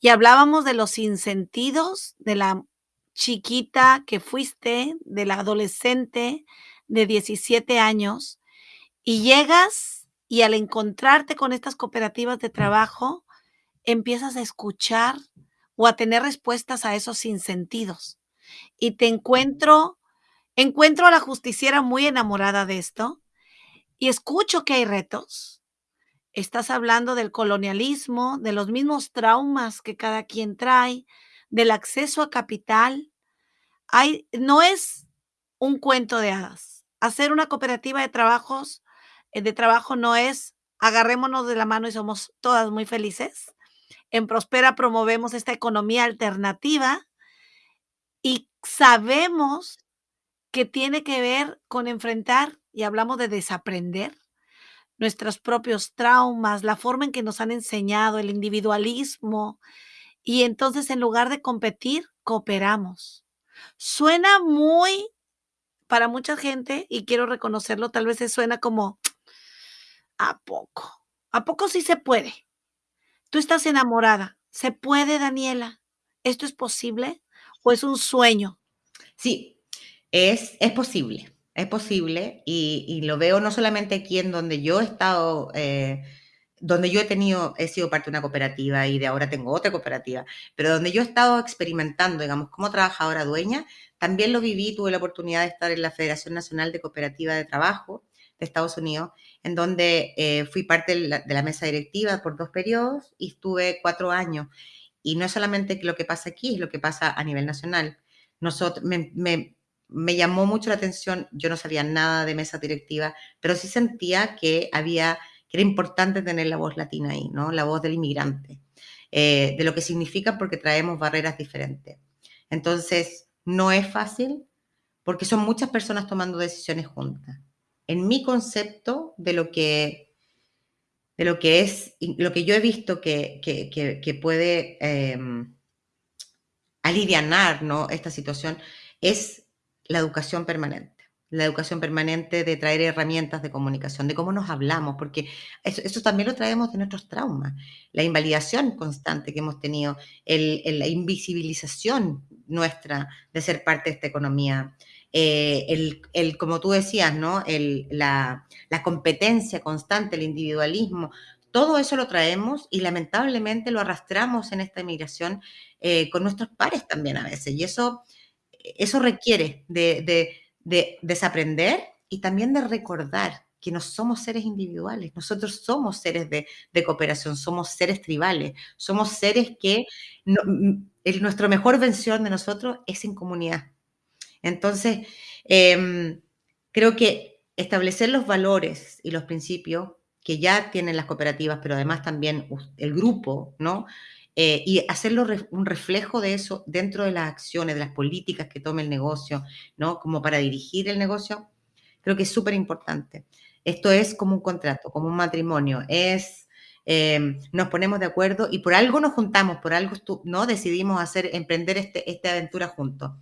Y hablábamos de los sinsentidos, de la chiquita que fuiste, de la adolescente de 17 años, y llegas y al encontrarte con estas cooperativas de trabajo, empiezas a escuchar o a tener respuestas a esos sinsentidos. Y te encuentro, encuentro a la justiciera muy enamorada de esto, y escucho que hay retos. Estás hablando del colonialismo, de los mismos traumas que cada quien trae, del acceso a capital. Hay, no es un cuento de hadas. Hacer una cooperativa de trabajos, eh, de trabajo no es agarrémonos de la mano y somos todas muy felices. En Prospera promovemos esta economía alternativa y sabemos que tiene que ver con enfrentar, y hablamos de desaprender, nuestros propios traumas, la forma en que nos han enseñado, el individualismo, y entonces en lugar de competir, cooperamos. Suena muy, para mucha gente, y quiero reconocerlo, tal vez se suena como, ¿a poco? ¿A poco sí se puede? Tú estás enamorada. ¿Se puede, Daniela? ¿Esto es posible o es un sueño?
Sí, es, es posible, es posible y, lo veo no solamente aquí en donde yo he estado, eh, donde yo he tenido, he sido parte de una cooperativa y de ahora tengo otra cooperativa, pero donde yo he estado experimentando, digamos, como trabajadora dueña, también lo viví, tuve la oportunidad de estar en la Federación Nacional de Cooperativa de Trabajo de Estados Unidos, en donde eh, fui parte de la mesa directiva por dos periodos y estuve cuatro años. Y no es solamente lo que pasa aquí, es lo que pasa a nivel nacional. Nosotros, me, me, me llamó mucho la atención, yo no sabía nada de mesa directiva, pero sí sentía que había, que era importante tener la voz latina ahí, ¿no? La voz del inmigrante, eh, de lo que significa porque traemos barreras diferentes. Entonces, no es fácil porque son muchas personas tomando decisiones juntas. En mi concepto de lo que, de lo que es, lo que yo he visto que, que, que, puede eh, alivianar ¿no? esta situación es la educación permanente. La educación permanente de traer herramientas de comunicación, de cómo nos hablamos, porque eso, eso también lo traemos de nuestros traumas. La invalidación constante que hemos tenido, el, el, la invisibilización nuestra de ser parte de esta economía, eh, el, el, como tú decías, ¿no? El, la, la competencia constante, el individualismo, todo eso lo traemos y lamentablemente lo arrastramos en esta inmigración eh, con nuestros pares también a veces. Y eso, eso requiere de, de, de desaprender y también de recordar que no somos seres individuales, nosotros somos seres de, de cooperación, somos seres tribales, somos seres que no, el, nuestra mejor versión de nosotros es en comunidad. Entonces, eh, creo que establecer los valores y los principios que ya tienen las cooperativas, pero además también el grupo, ¿no? Eh, y hacerlo un reflejo de eso dentro de las acciones, de las políticas que tome el negocio, ¿no? Como para dirigir el negocio, creo que es súper importante. Esto es como un contrato, como un matrimonio, es, eh, nos ponemos de acuerdo y por algo nos juntamos, por algo, ¿no? Decidimos hacer, emprender este, esta aventura juntos.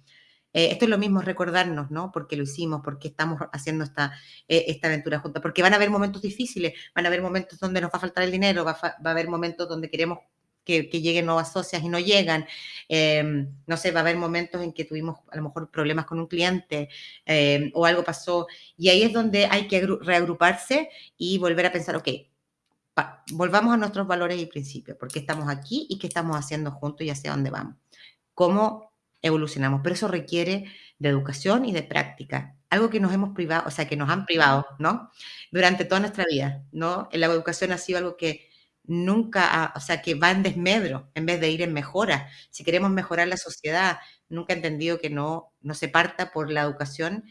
Eh, esto es lo mismo, recordarnos, ¿no? Porque lo hicimos, porque estamos haciendo esta, eh, esta aventura juntos, porque van a haber momentos difíciles, van a haber momentos donde nos va a faltar el dinero, va, va a haber momentos donde queremos que, que, lleguen nuevas socias y no llegan. Eh, no sé, va a haber momentos en que tuvimos a lo mejor problemas con un cliente eh, o algo pasó. Y ahí es donde hay que reagruparse y volver a pensar, ok, pa, volvamos a nuestros valores y principios, porque estamos aquí y qué estamos haciendo juntos y hacia dónde vamos. ¿Cómo evolucionamos? Pero eso requiere de educación y de práctica. Algo que nos hemos privado, o sea, que nos han privado, ¿no? Durante toda nuestra vida, ¿no? La educación ha sido algo que nunca, o sea, que va en desmedro en vez de ir en mejora. Si queremos mejorar la sociedad, nunca he entendido que no, no se parta por la educación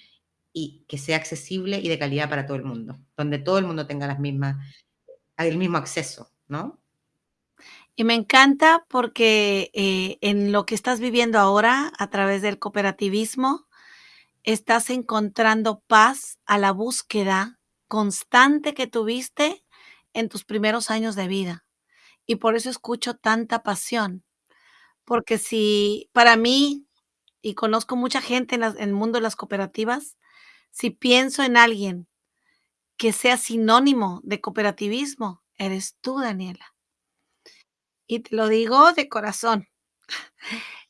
y que sea accesible y de calidad para todo el mundo, donde todo el mundo tenga las mismas, el mismo acceso, ¿no?
Y me encanta porque eh, en lo que estás viviendo ahora a través del cooperativismo, estás encontrando paz a la búsqueda constante que tuviste en tus primeros años de vida. Y por eso escucho tanta pasión. Porque si para mí, y conozco mucha gente en, en el mundo de las cooperativas, si pienso en alguien que sea sinónimo de cooperativismo, eres tú, Daniela. Y te lo digo de corazón.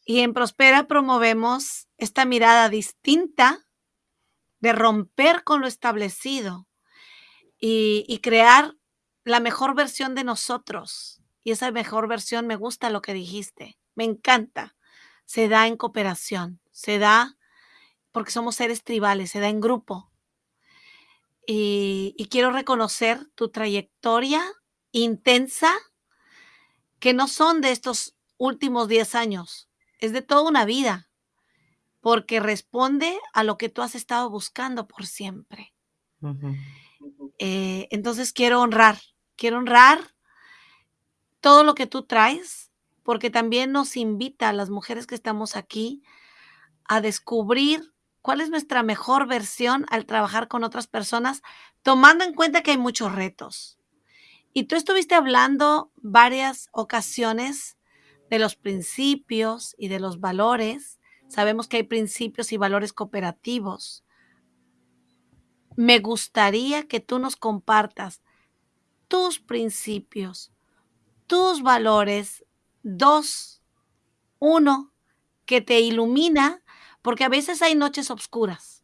Y en Prospera promovemos esta mirada distinta de romper con lo establecido y, y crear la mejor versión de nosotros. Y esa mejor versión me gusta lo que dijiste, me encanta. Se da en cooperación, se da porque somos seres tribales, se da en grupo. Y, y quiero reconocer tu trayectoria intensa, que no son de estos últimos 10 años, es de toda una vida, porque responde a lo que tú has estado buscando por siempre. Uh -huh. eh, entonces quiero honrar Quiero honrar todo lo que tú traes, porque también nos invita a las mujeres que estamos aquí a descubrir cuál es nuestra mejor versión al trabajar con otras personas, tomando en cuenta que hay muchos retos. Y tú estuviste hablando varias ocasiones de los principios y de los valores. Sabemos que hay principios y valores cooperativos. Me gustaría que tú nos compartas tus principios, tus valores. Dos, uno, que te ilumina, porque a veces hay noches oscuras.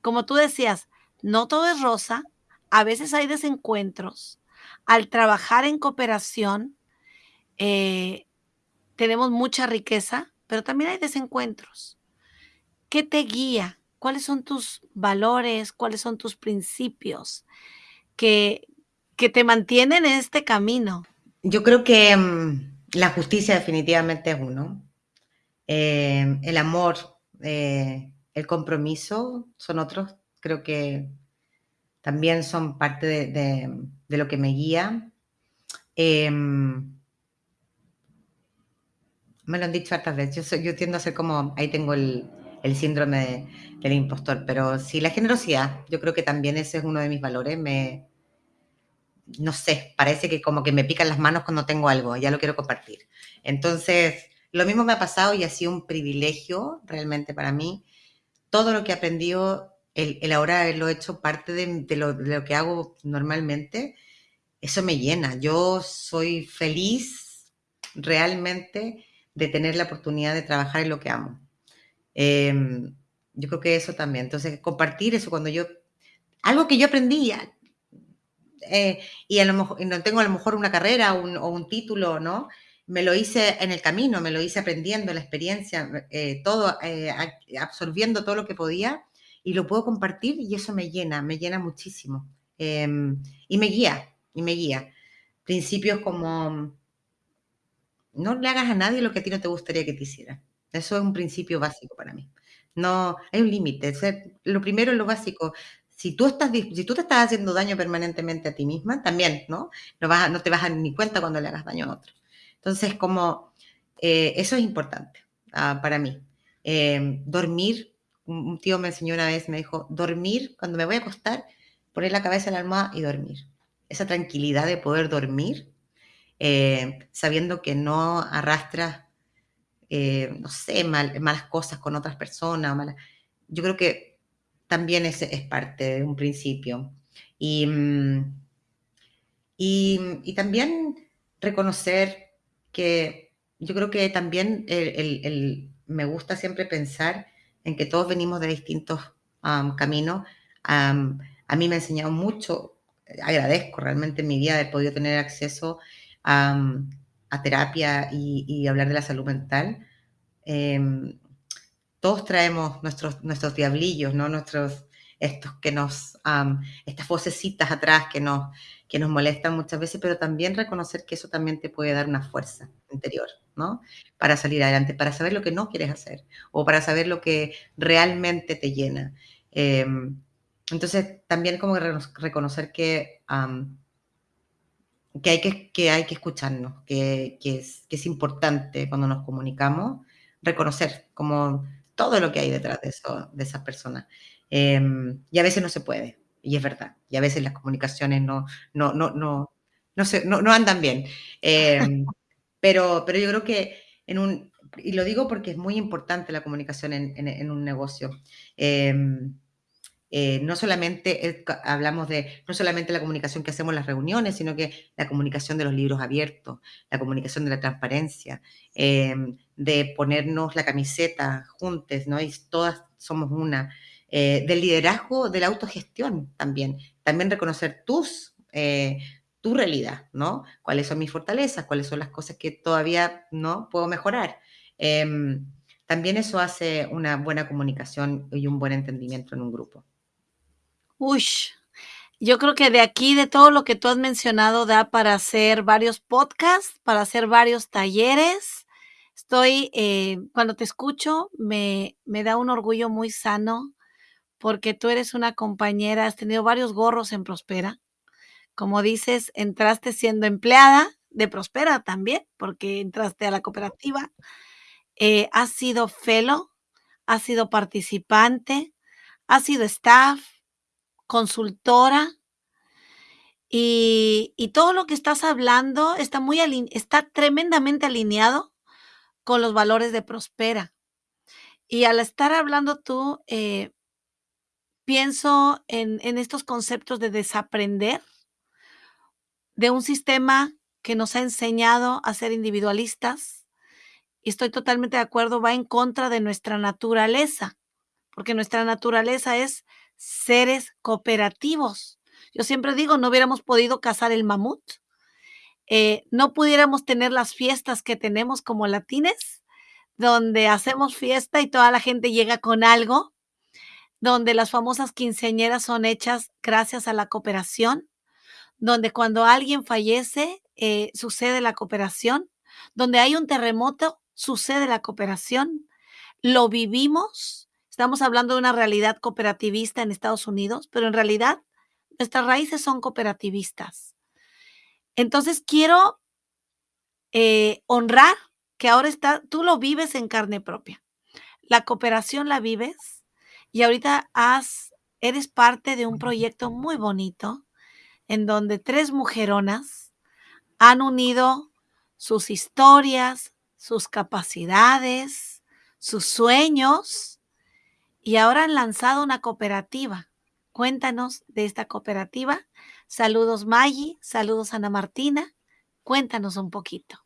Como tú decías, no todo es rosa, a veces hay desencuentros. Al trabajar en cooperación, eh, tenemos mucha riqueza, pero también hay desencuentros. ¿Qué te guía? ¿Cuáles son tus valores? ¿Cuáles son tus principios? Que, que te mantienen en este camino?
Yo creo que um, la justicia definitivamente es uno. Eh, el amor, eh, el compromiso son otros. Creo que también son parte de, de, lo que me guía. Eh, me lo han dicho hartas veces. Yo, yo tiendo a ser como, ahí tengo el, el síndrome de, del impostor, pero sí, la generosidad, yo creo que también ese es uno de mis valores. Me, no sé, parece que como que me pican las manos cuando tengo algo, ya lo quiero compartir. Entonces, lo mismo me ha pasado y ha sido un privilegio realmente para mí. Todo lo que he aprendido, el, ahora haberlo hecho parte de, lo, lo, que hago normalmente, eso me llena. Yo soy feliz realmente de tener la oportunidad de trabajar en lo que amo. Eh, yo creo que eso también. Entonces, compartir eso cuando yo... Algo que yo aprendí, eh, y a lo mejor no tengo a lo mejor una carrera o un título, ¿no? Me lo hice en el camino, me lo hice aprendiendo la experiencia, eh, todo, eh, absorbiendo todo lo que podía y lo puedo compartir y eso me llena, me llena muchísimo. Em, y me guía, y me guía. Principios como no le hagas a nadie lo que a ti no te gustaría que te hiciera. Eso es un principio básico para mí. No, hay un límite. Lo primero es lo básico. Si tú, estás, si tú te estás haciendo daño permanentemente a ti misma, también, ¿no? No, vas a- no te vas a ni cuenta cuando le hagas daño a otro. Entonces, como eh, eso es importante ah, para mí. Eh, dormir, un tío me enseñó una vez, me dijo, dormir, cuando me voy a acostar, poner la cabeza en la almohada y dormir. Esa tranquilidad de poder dormir eh, sabiendo que no arrastras, eh, no sé, mal- malas cosas con otras personas. Yo creo que también es parte de un principio. Y, mm, y, y también reconocer que yo creo que también el- me gusta siempre pensar en que todos venimos de distintos am, caminos. Am, a mí me ha enseñado mucho, agradezco realmente en mi vida haber podido tener acceso a, terapia y, hablar de la salud mental. Em, todos traemos nuestros, diablillos, ¿no? Nuestros, estos que nos, estas vocecitas atrás que nos, que nos molestan muchas veces, pero también reconocer que eso también te puede dar una fuerza interior, ¿no? Para salir adelante, para saber lo que no quieres hacer o para saber lo que realmente te llena. Em, entonces, también como reconocer que, que, hay que, que hay que escucharnos, que, que es, que es importante cuando nos comunicamos, reconocer como todo lo que hay detrás de, eso, de esas personas. Em, y a veces no se puede, y es verdad, y a veces las comunicaciones no, no, no, no, no, se- no, no andan bien. Em, pero, pero yo creo que en un, y lo digo porque es muy importante la comunicación en, en- un negocio. Em, eh, no solamente hablamos de, no solamente la comunicación que hacemos en las reuniones, sino que la comunicación de los libros abiertos, la comunicación de la transparencia, em, de ponernos la camiseta juntos, ¿no? Y todas somos una. eh, del liderazgo, de la autogestión también. También reconocer tus, eh, tu realidad, ¿no? Cuáles son mis fortalezas, cuáles son las cosas que todavía no puedo mejorar. Em, también eso hace una buena comunicación y un buen entendimiento en un grupo.
Uy, yo creo que de aquí, de todo lo que tú has mencionado, da para hacer varios podcasts, para hacer varios talleres. Estoy, eh, cuando te escucho, me, me da un orgullo muy sano porque tú eres una compañera, has tenido varios gorros en Prospera. Como dices, entraste siendo empleada de Prospera también, porque entraste a la cooperativa. Eh, has sido fellow, has sido participante, has sido staff, consultora. Y, y todo lo que estás hablando está, muy está tremendamente alineado con los valores de Prospera. Y al estar hablando tú, eh, pienso en, en estos conceptos de desaprender de un sistema que nos ha enseñado a ser individualistas. Y estoy totalmente de acuerdo, va en contra de nuestra naturaleza, porque nuestra naturaleza es seres cooperativos. Yo siempre digo, no hubiéramos podido cazar el mamut, eh, no pudiéramos tener las fiestas que tenemos como latines, donde hacemos fiesta y toda la gente llega con algo, donde las famosas quinceañeras son hechas gracias a la cooperación, donde cuando alguien fallece eh, sucede la cooperación, donde hay un terremoto sucede la cooperación, lo vivimos, estamos hablando de una realidad cooperativista en Estados Unidos, pero en realidad nuestras raíces son cooperativistas. Entonces quiero eh, honrar que ahora está, tú lo vives en carne propia. La cooperación la vives y ahorita has, eres parte de un proyecto muy bonito en donde tres mujeronas han unido sus historias, sus capacidades, sus sueños y ahora han lanzado una cooperativa. Cuéntanos de esta cooperativa. Saludos Maggie, saludos Ana Martina. Cuéntanos un poquito.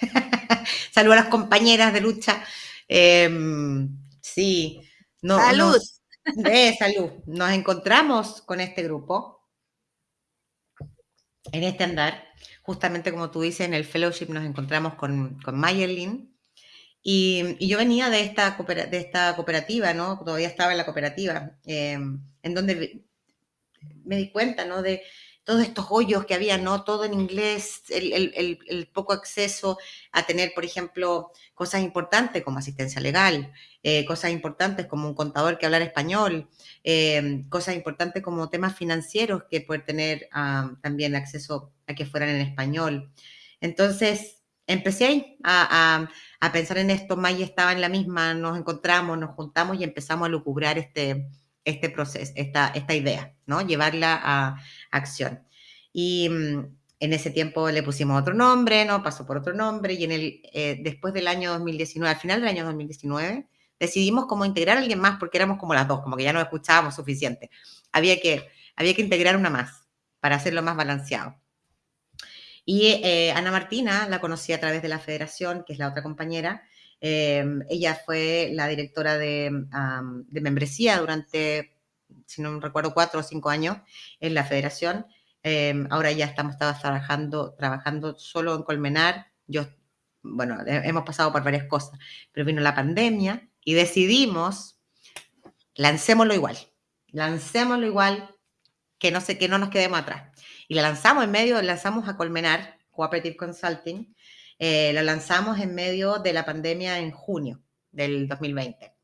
Saludos a las compañeras de lucha. Em, sí, no,
Salud.
nos- eh, salud. Nos encontramos con este grupo en este andar, justamente como tú dices, en el fellowship nos encontramos con, con Mayerlin, y, yo venía de esta, de esta cooperativa, ¿no? Todavía estaba en la cooperativa, eh, en donde me di cuenta, ¿no? De todos estos hoyos que había, ¿no? Todo en inglés, el, poco acceso a tener, por ejemplo, cosas importantes como asistencia legal, eh, cosas importantes como un contador que hablar español, eh, cosas importantes como temas financieros que poder tener ah, también acceso a que fueran en español. Entonces, empecé a, a- pensar en esto, Maya estaba en la misma, nos encontramos, nos juntamos y empezamos a lucubrar este, este proceso, esta, esta idea, ¿no? Llevarla a acción. Y mm, en ese tiempo le pusimos otro nombre, ¿no? Pasó por otro nombre y en el, eh, después del año 2019, al final del año 2019, decidimos como integrar a alguien más porque éramos como las dos, como que ya no escuchábamos suficiente. Había que, había que integrar una más para hacerlo más balanceado. Y eh, Ana Martina la conocí a través de la federación, que es la otra compañera. Eh, ella fue la directora de, um, de, membresía durante, si no recuerdo, cuatro o cinco años en la federación. Eh, ahora ya estamos trabajando, trabajando solo en Colmenar. Yo, bueno, hemos pasado por varias cosas, pero vino la pandemia y decidimos, lancémoslo igual, lancémoslo igual, que no, sé, que no nos quedemos atrás. Y la lanzamos en medio, lanzamos a Colmenar, Cooperative Consulting, eh, la lanzamos en medio de la pandemia en junio del 2020.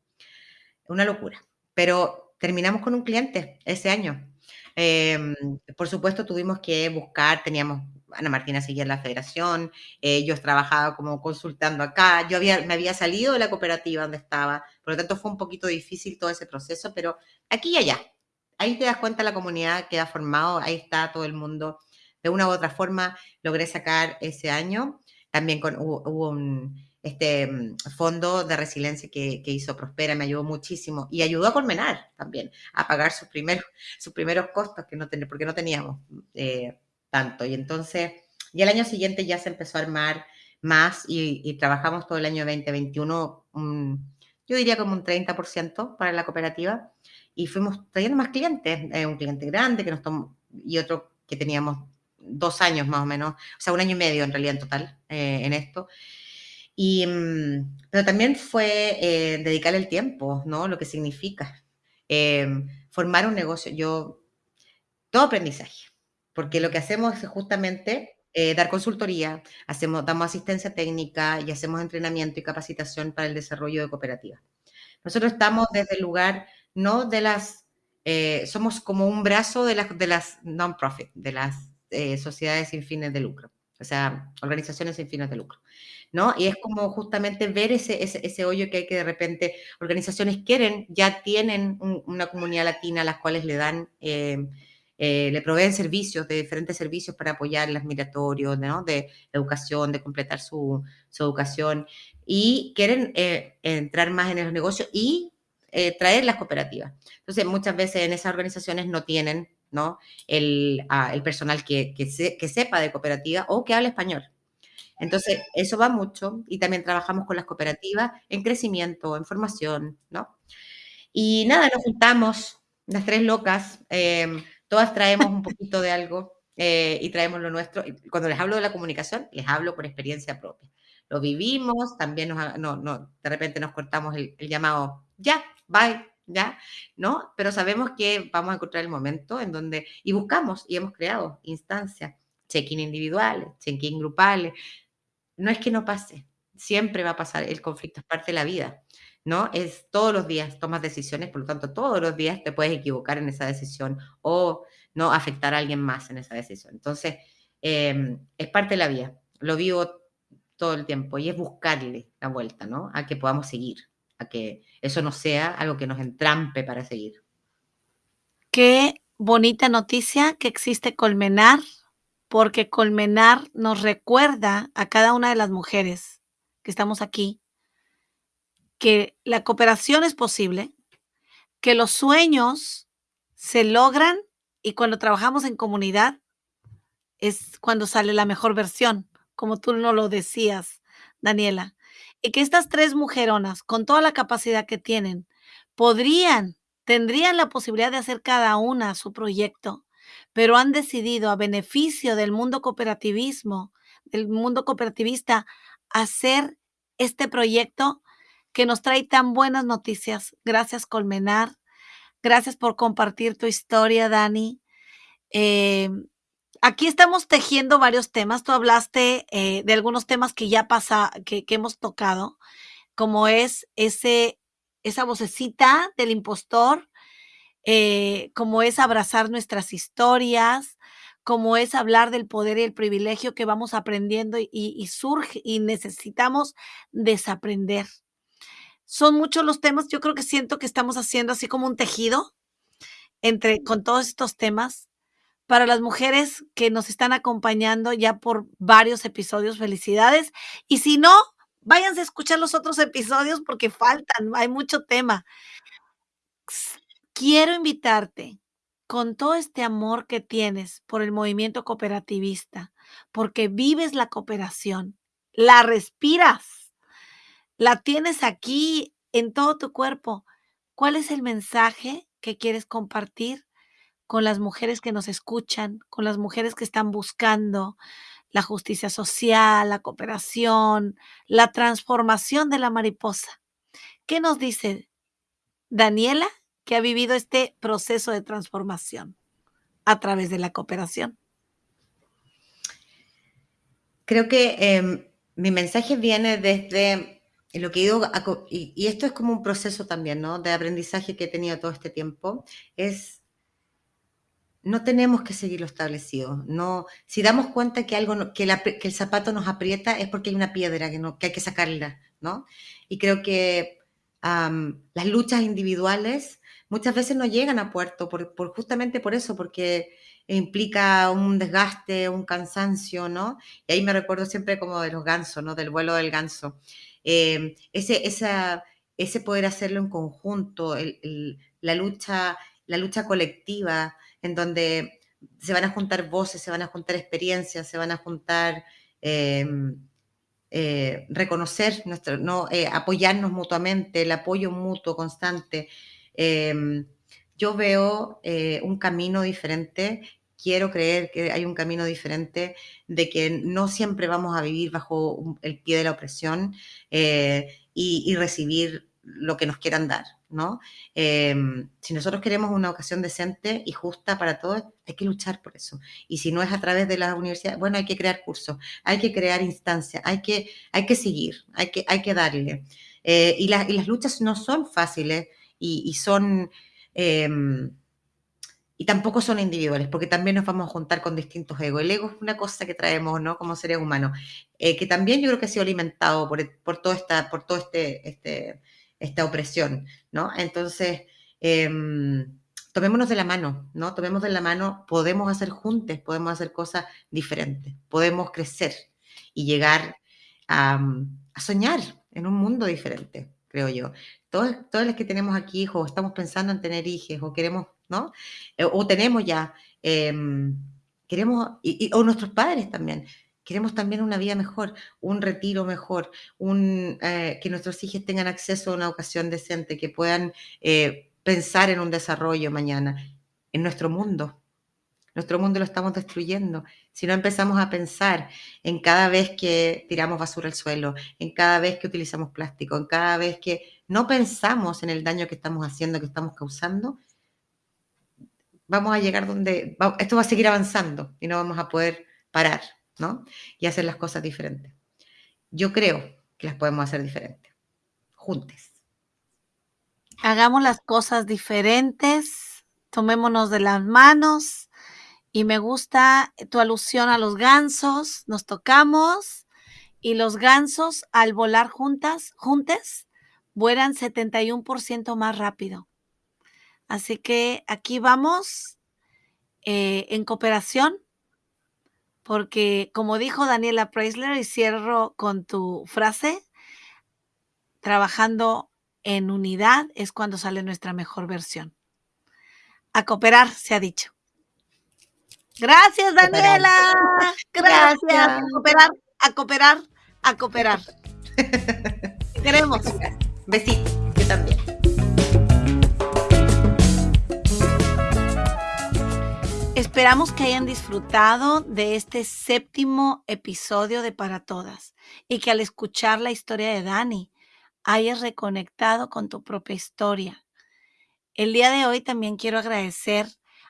Una locura. Pero terminamos con un cliente ese año. Eh, por supuesto, tuvimos que buscar, teníamos, Ana Martina seguía en la federación, eh, yo como consultando acá, yo había, me había salido de la cooperativa donde estaba, por lo tanto fue un poquito difícil todo ese proceso, pero aquí y allá, ahí te das cuenta la comunidad que ha formado, ahí está todo el mundo. De una u otra forma logré sacar ese año, también con, hubo, hubo un este, fondo de resiliencia que, que, hizo Prospera, me ayudó muchísimo y ayudó a Colmenar también a pagar sus primeros, sus primeros costos, que no ten, porque no teníamos eh, tanto. Y entonces, y el año siguiente ya se empezó a armar más y, y trabajamos todo el año 2021, un, yo diría como un 30% para la cooperativa y fuimos trayendo más clientes, eh, un cliente grande que nos tomó, y otro que teníamos dos años más o menos, o sea, un año y medio en realidad en total eh, en esto. Y, mm, pero también fue eh, dedicar el tiempo, ¿no? Lo que significa eh, formar un negocio. Yo, todo aprendizaje, porque lo que hacemos es justamente eh, dar consultoría, hacemos, damos asistencia técnica y hacemos entrenamiento y capacitación para el desarrollo de cooperativas. Nosotros estamos desde el lugar no de las, eh, somos como un brazo de las, de las non-profit, de las eh, sociedades sin fines de lucro, o sea, organizaciones sin fines de lucro, ¿no? Y es como justamente ver ese, ese, ese hoyo que hay que de repente, organizaciones quieren, ya tienen un, una comunidad latina a las cuales le dan... Eh, eh, le proveen servicios, de diferentes servicios para apoyar las migratorios, ¿no? de educación, de completar su, su educación, y quieren eh, entrar más en los negocios y eh, traer las cooperativas. Entonces, muchas veces en esas organizaciones no tienen ¿no? El, el personal que, que, se, que sepa de cooperativa o que hable español. Entonces, eso va mucho y también trabajamos con las cooperativas en crecimiento, en formación, ¿no? Y nada, nos juntamos, las tres locas, eh, todas traemos un poquito de algo eh, y traemos lo nuestro. Cuando les hablo de la comunicación, les hablo por experiencia propia. Lo vivimos, también nos, no, no, de repente nos cortamos el, el llamado, ya, bye, ya, ¿no? Pero sabemos que vamos a encontrar el momento en donde, y buscamos y hemos creado instancias, check-in individuales, check-in grupales. No es que no pase, siempre va a pasar, el conflicto es parte de la vida, ¿no? Es todos los días tomas decisiones, por lo tanto, todos los días te puedes equivocar en esa decisión o no afectar a alguien más en esa decisión. Entonces, eh, es parte de la vida, lo vivo todo el tiempo y es buscarle la vuelta, ¿no? A que podamos seguir, que eso no sea algo que nos entrampe para seguir.
Qué bonita noticia que existe Colmenar, porque Colmenar nos recuerda a cada una de las mujeres que estamos aquí que la cooperación es posible, que los sueños se logran y cuando trabajamos en comunidad es cuando sale la mejor versión, como tú no lo decías, Daniela. Que estas tres mujeronas, con toda la capacidad que tienen, podrían, tendrían la posibilidad de hacer cada una su proyecto, pero han decidido a beneficio del mundo cooperativismo, del mundo cooperativista, hacer este proyecto que nos trae tan buenas noticias. Gracias, Colmenar. Gracias por compartir tu historia, Dani. Eh, aquí estamos tejiendo varios temas. Tú hablaste eh, de algunos temas que ya pasa, que, que hemos tocado, como es ese, esa vocecita del impostor, eh, como es abrazar nuestras historias, como es hablar del poder y el privilegio que vamos aprendiendo y, y surge y necesitamos desaprender. Son muchos los temas, yo creo que siento que estamos haciendo así como un tejido entre con todos estos temas. Para las mujeres que nos están acompañando ya por varios episodios, felicidades. Y si no, váyanse a escuchar los otros episodios porque faltan, hay mucho tema. Quiero invitarte con todo este amor que tienes por el movimiento cooperativista, porque vives la cooperación, la respiras, la tienes aquí en todo tu cuerpo. ¿Cuál es el mensaje que quieres compartir con las mujeres que nos escuchan, con las mujeres que están buscando la justicia social, la cooperación, la transformación de la mariposa? ¿Qué nos dice Daniela que ha vivido este proceso de transformación a través de la cooperación?
Creo que eh, mi mensaje viene desde lo que he y, y, esto es como un proceso también, ¿no? De aprendizaje que he tenido todo este tiempo, es no tenemos que seguir lo establecido. No, si damos cuenta que algo, que, que el zapato nos aprieta es porque hay una piedra que, no, que hay que sacarla, ¿no? Y creo que las luchas individuales muchas veces no llegan a puerto por, justamente por eso, porque implica un desgaste, un cansancio, ¿no? Y ahí me recuerdo siempre como de los gansos, ¿no? Del vuelo del ganso. Eh, ese, ese poder hacerlo en conjunto, el, la, lucha, la lucha colectiva, en donde se van a juntar voces, se van a juntar experiencias, se van a juntar, eh, eh, reconocer, nuestro. Eh, apoyarnos mutuamente, el apoyo mutuo constante. Em, yo veo un camino diferente quiero creer que hay un camino diferente, de que no siempre vamos a vivir bajo el pie de la opresión eh, y, recibir lo que nos quieran dar, Eh, si nosotros queremos una ocasión decente y justa para todos, hay que luchar por eso. Y si no es a través de las universidades, bueno, hay que crear cursos, hay que crear instancias, hay que, hay que seguir, hay que, hay que darle. Eh, y, la, y, las luchas no son fáciles y, son... Eh, y tampoco son individuales, porque también nos vamos a juntar con distintos egos. El ego es una cosa que traemos, ¿no? Como seres humanos, eh, que también yo creo que ha sido alimentado por, por toda esta, por todo este, este, esta opresión, ¿no? Entonces, eh, tomémonos de la mano, ¿no? Tomemos de la mano, podemos hacer juntos, podemos hacer cosas diferentes, podemos crecer y llegar a, a soñar en un mundo diferente, creo yo. Todas, todas las que tenemos aquí hijos, estamos pensando en tener hijos o queremos ¿no? Eh, o tenemos ya, eh, queremos, o nuestros padres también, queremos también una vida mejor, un retiro mejor, un, eh, que nuestros hijos tengan acceso a una educación decente, que puedan eh, pensar en un desarrollo mañana, en nuestro mundo. Nuestro mundo lo estamos destruyendo. Si no empezamos a pensar en cada vez que tiramos basura al suelo, en cada vez que utilizamos plástico, en cada vez que no pensamos en el daño que estamos haciendo, que estamos causando, vamos a llegar donde, esto va a seguir avanzando y no vamos a poder parar, Y hacer las cosas diferentes. Yo creo que las podemos hacer diferentes, juntes.
Hagamos las cosas diferentes, tomémonos de las manos y me gusta tu alusión a los gansos, nos tocamos y los gansos al volar juntas, juntes, vuelan 71% más rápido. Así que aquí vamos eh, en cooperación, porque como dijo Daniela Preisler, y cierro con tu frase, trabajando en unidad es cuando sale nuestra mejor versión. A cooperar, se ha dicho. Gracias, Daniela. Gracias. Gracias. A cooperar, a cooperar, a cooperar. Queremos.
Besitos. Yo también.
Esperamos que hayan disfrutado de este séptimo episodio de Para Todas y que al escuchar la historia de Dani hayas reconectado con tu propia historia. El día de hoy también quiero agradecer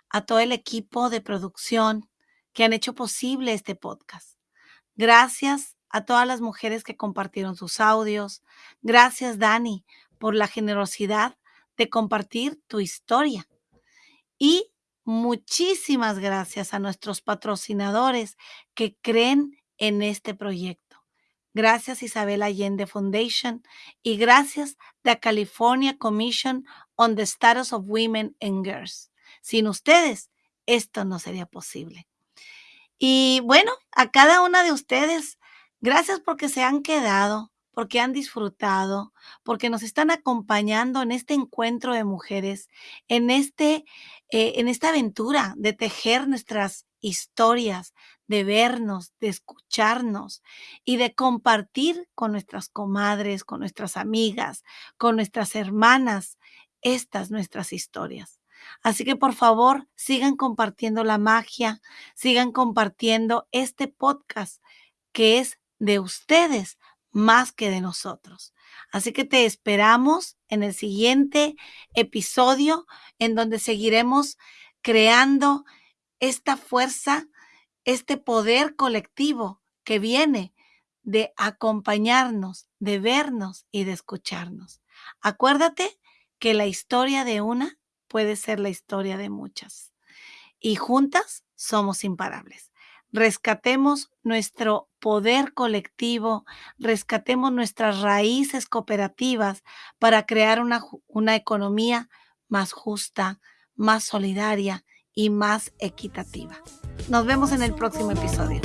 a todo el equipo de producción que han hecho posible este podcast. Gracias a todas las mujeres que compartieron sus audios. Gracias, Dani, por la generosidad de compartir tu historia. Y muchísimas gracias a nuestros patrocinadores que creen en este proyecto. Gracias Isabel Allende Foundation y gracias the California Commission on the Status of Women and Girls. Sin ustedes, esto no sería posible. Y bueno, a cada una de ustedes, gracias porque se han quedado, porque han disfrutado, porque nos están acompañando en este encuentro de mujeres, en, este, eh, en esta aventura de tejer nuestras historias, de vernos, de escucharnos y de compartir con nuestras comadres, con nuestras amigas, con nuestras hermanas, estas nuestras historias. Así que por favor, sigan compartiendo la magia, sigan compartiendo este podcast que es de ustedes más que de nosotros. Así que te esperamos en el siguiente episodio en donde seguiremos creando esta fuerza, este poder colectivo que viene de acompañarnos, de vernos y de escucharnos. Acuérdate que la historia de una puede ser la historia de muchas. Y juntas somos imparables. Rescatemos nuestro poder colectivo, rescatemos nuestras raíces cooperativas para crear una, una economía más justa, más solidaria y más equitativa. Nos vemos en el próximo episodio.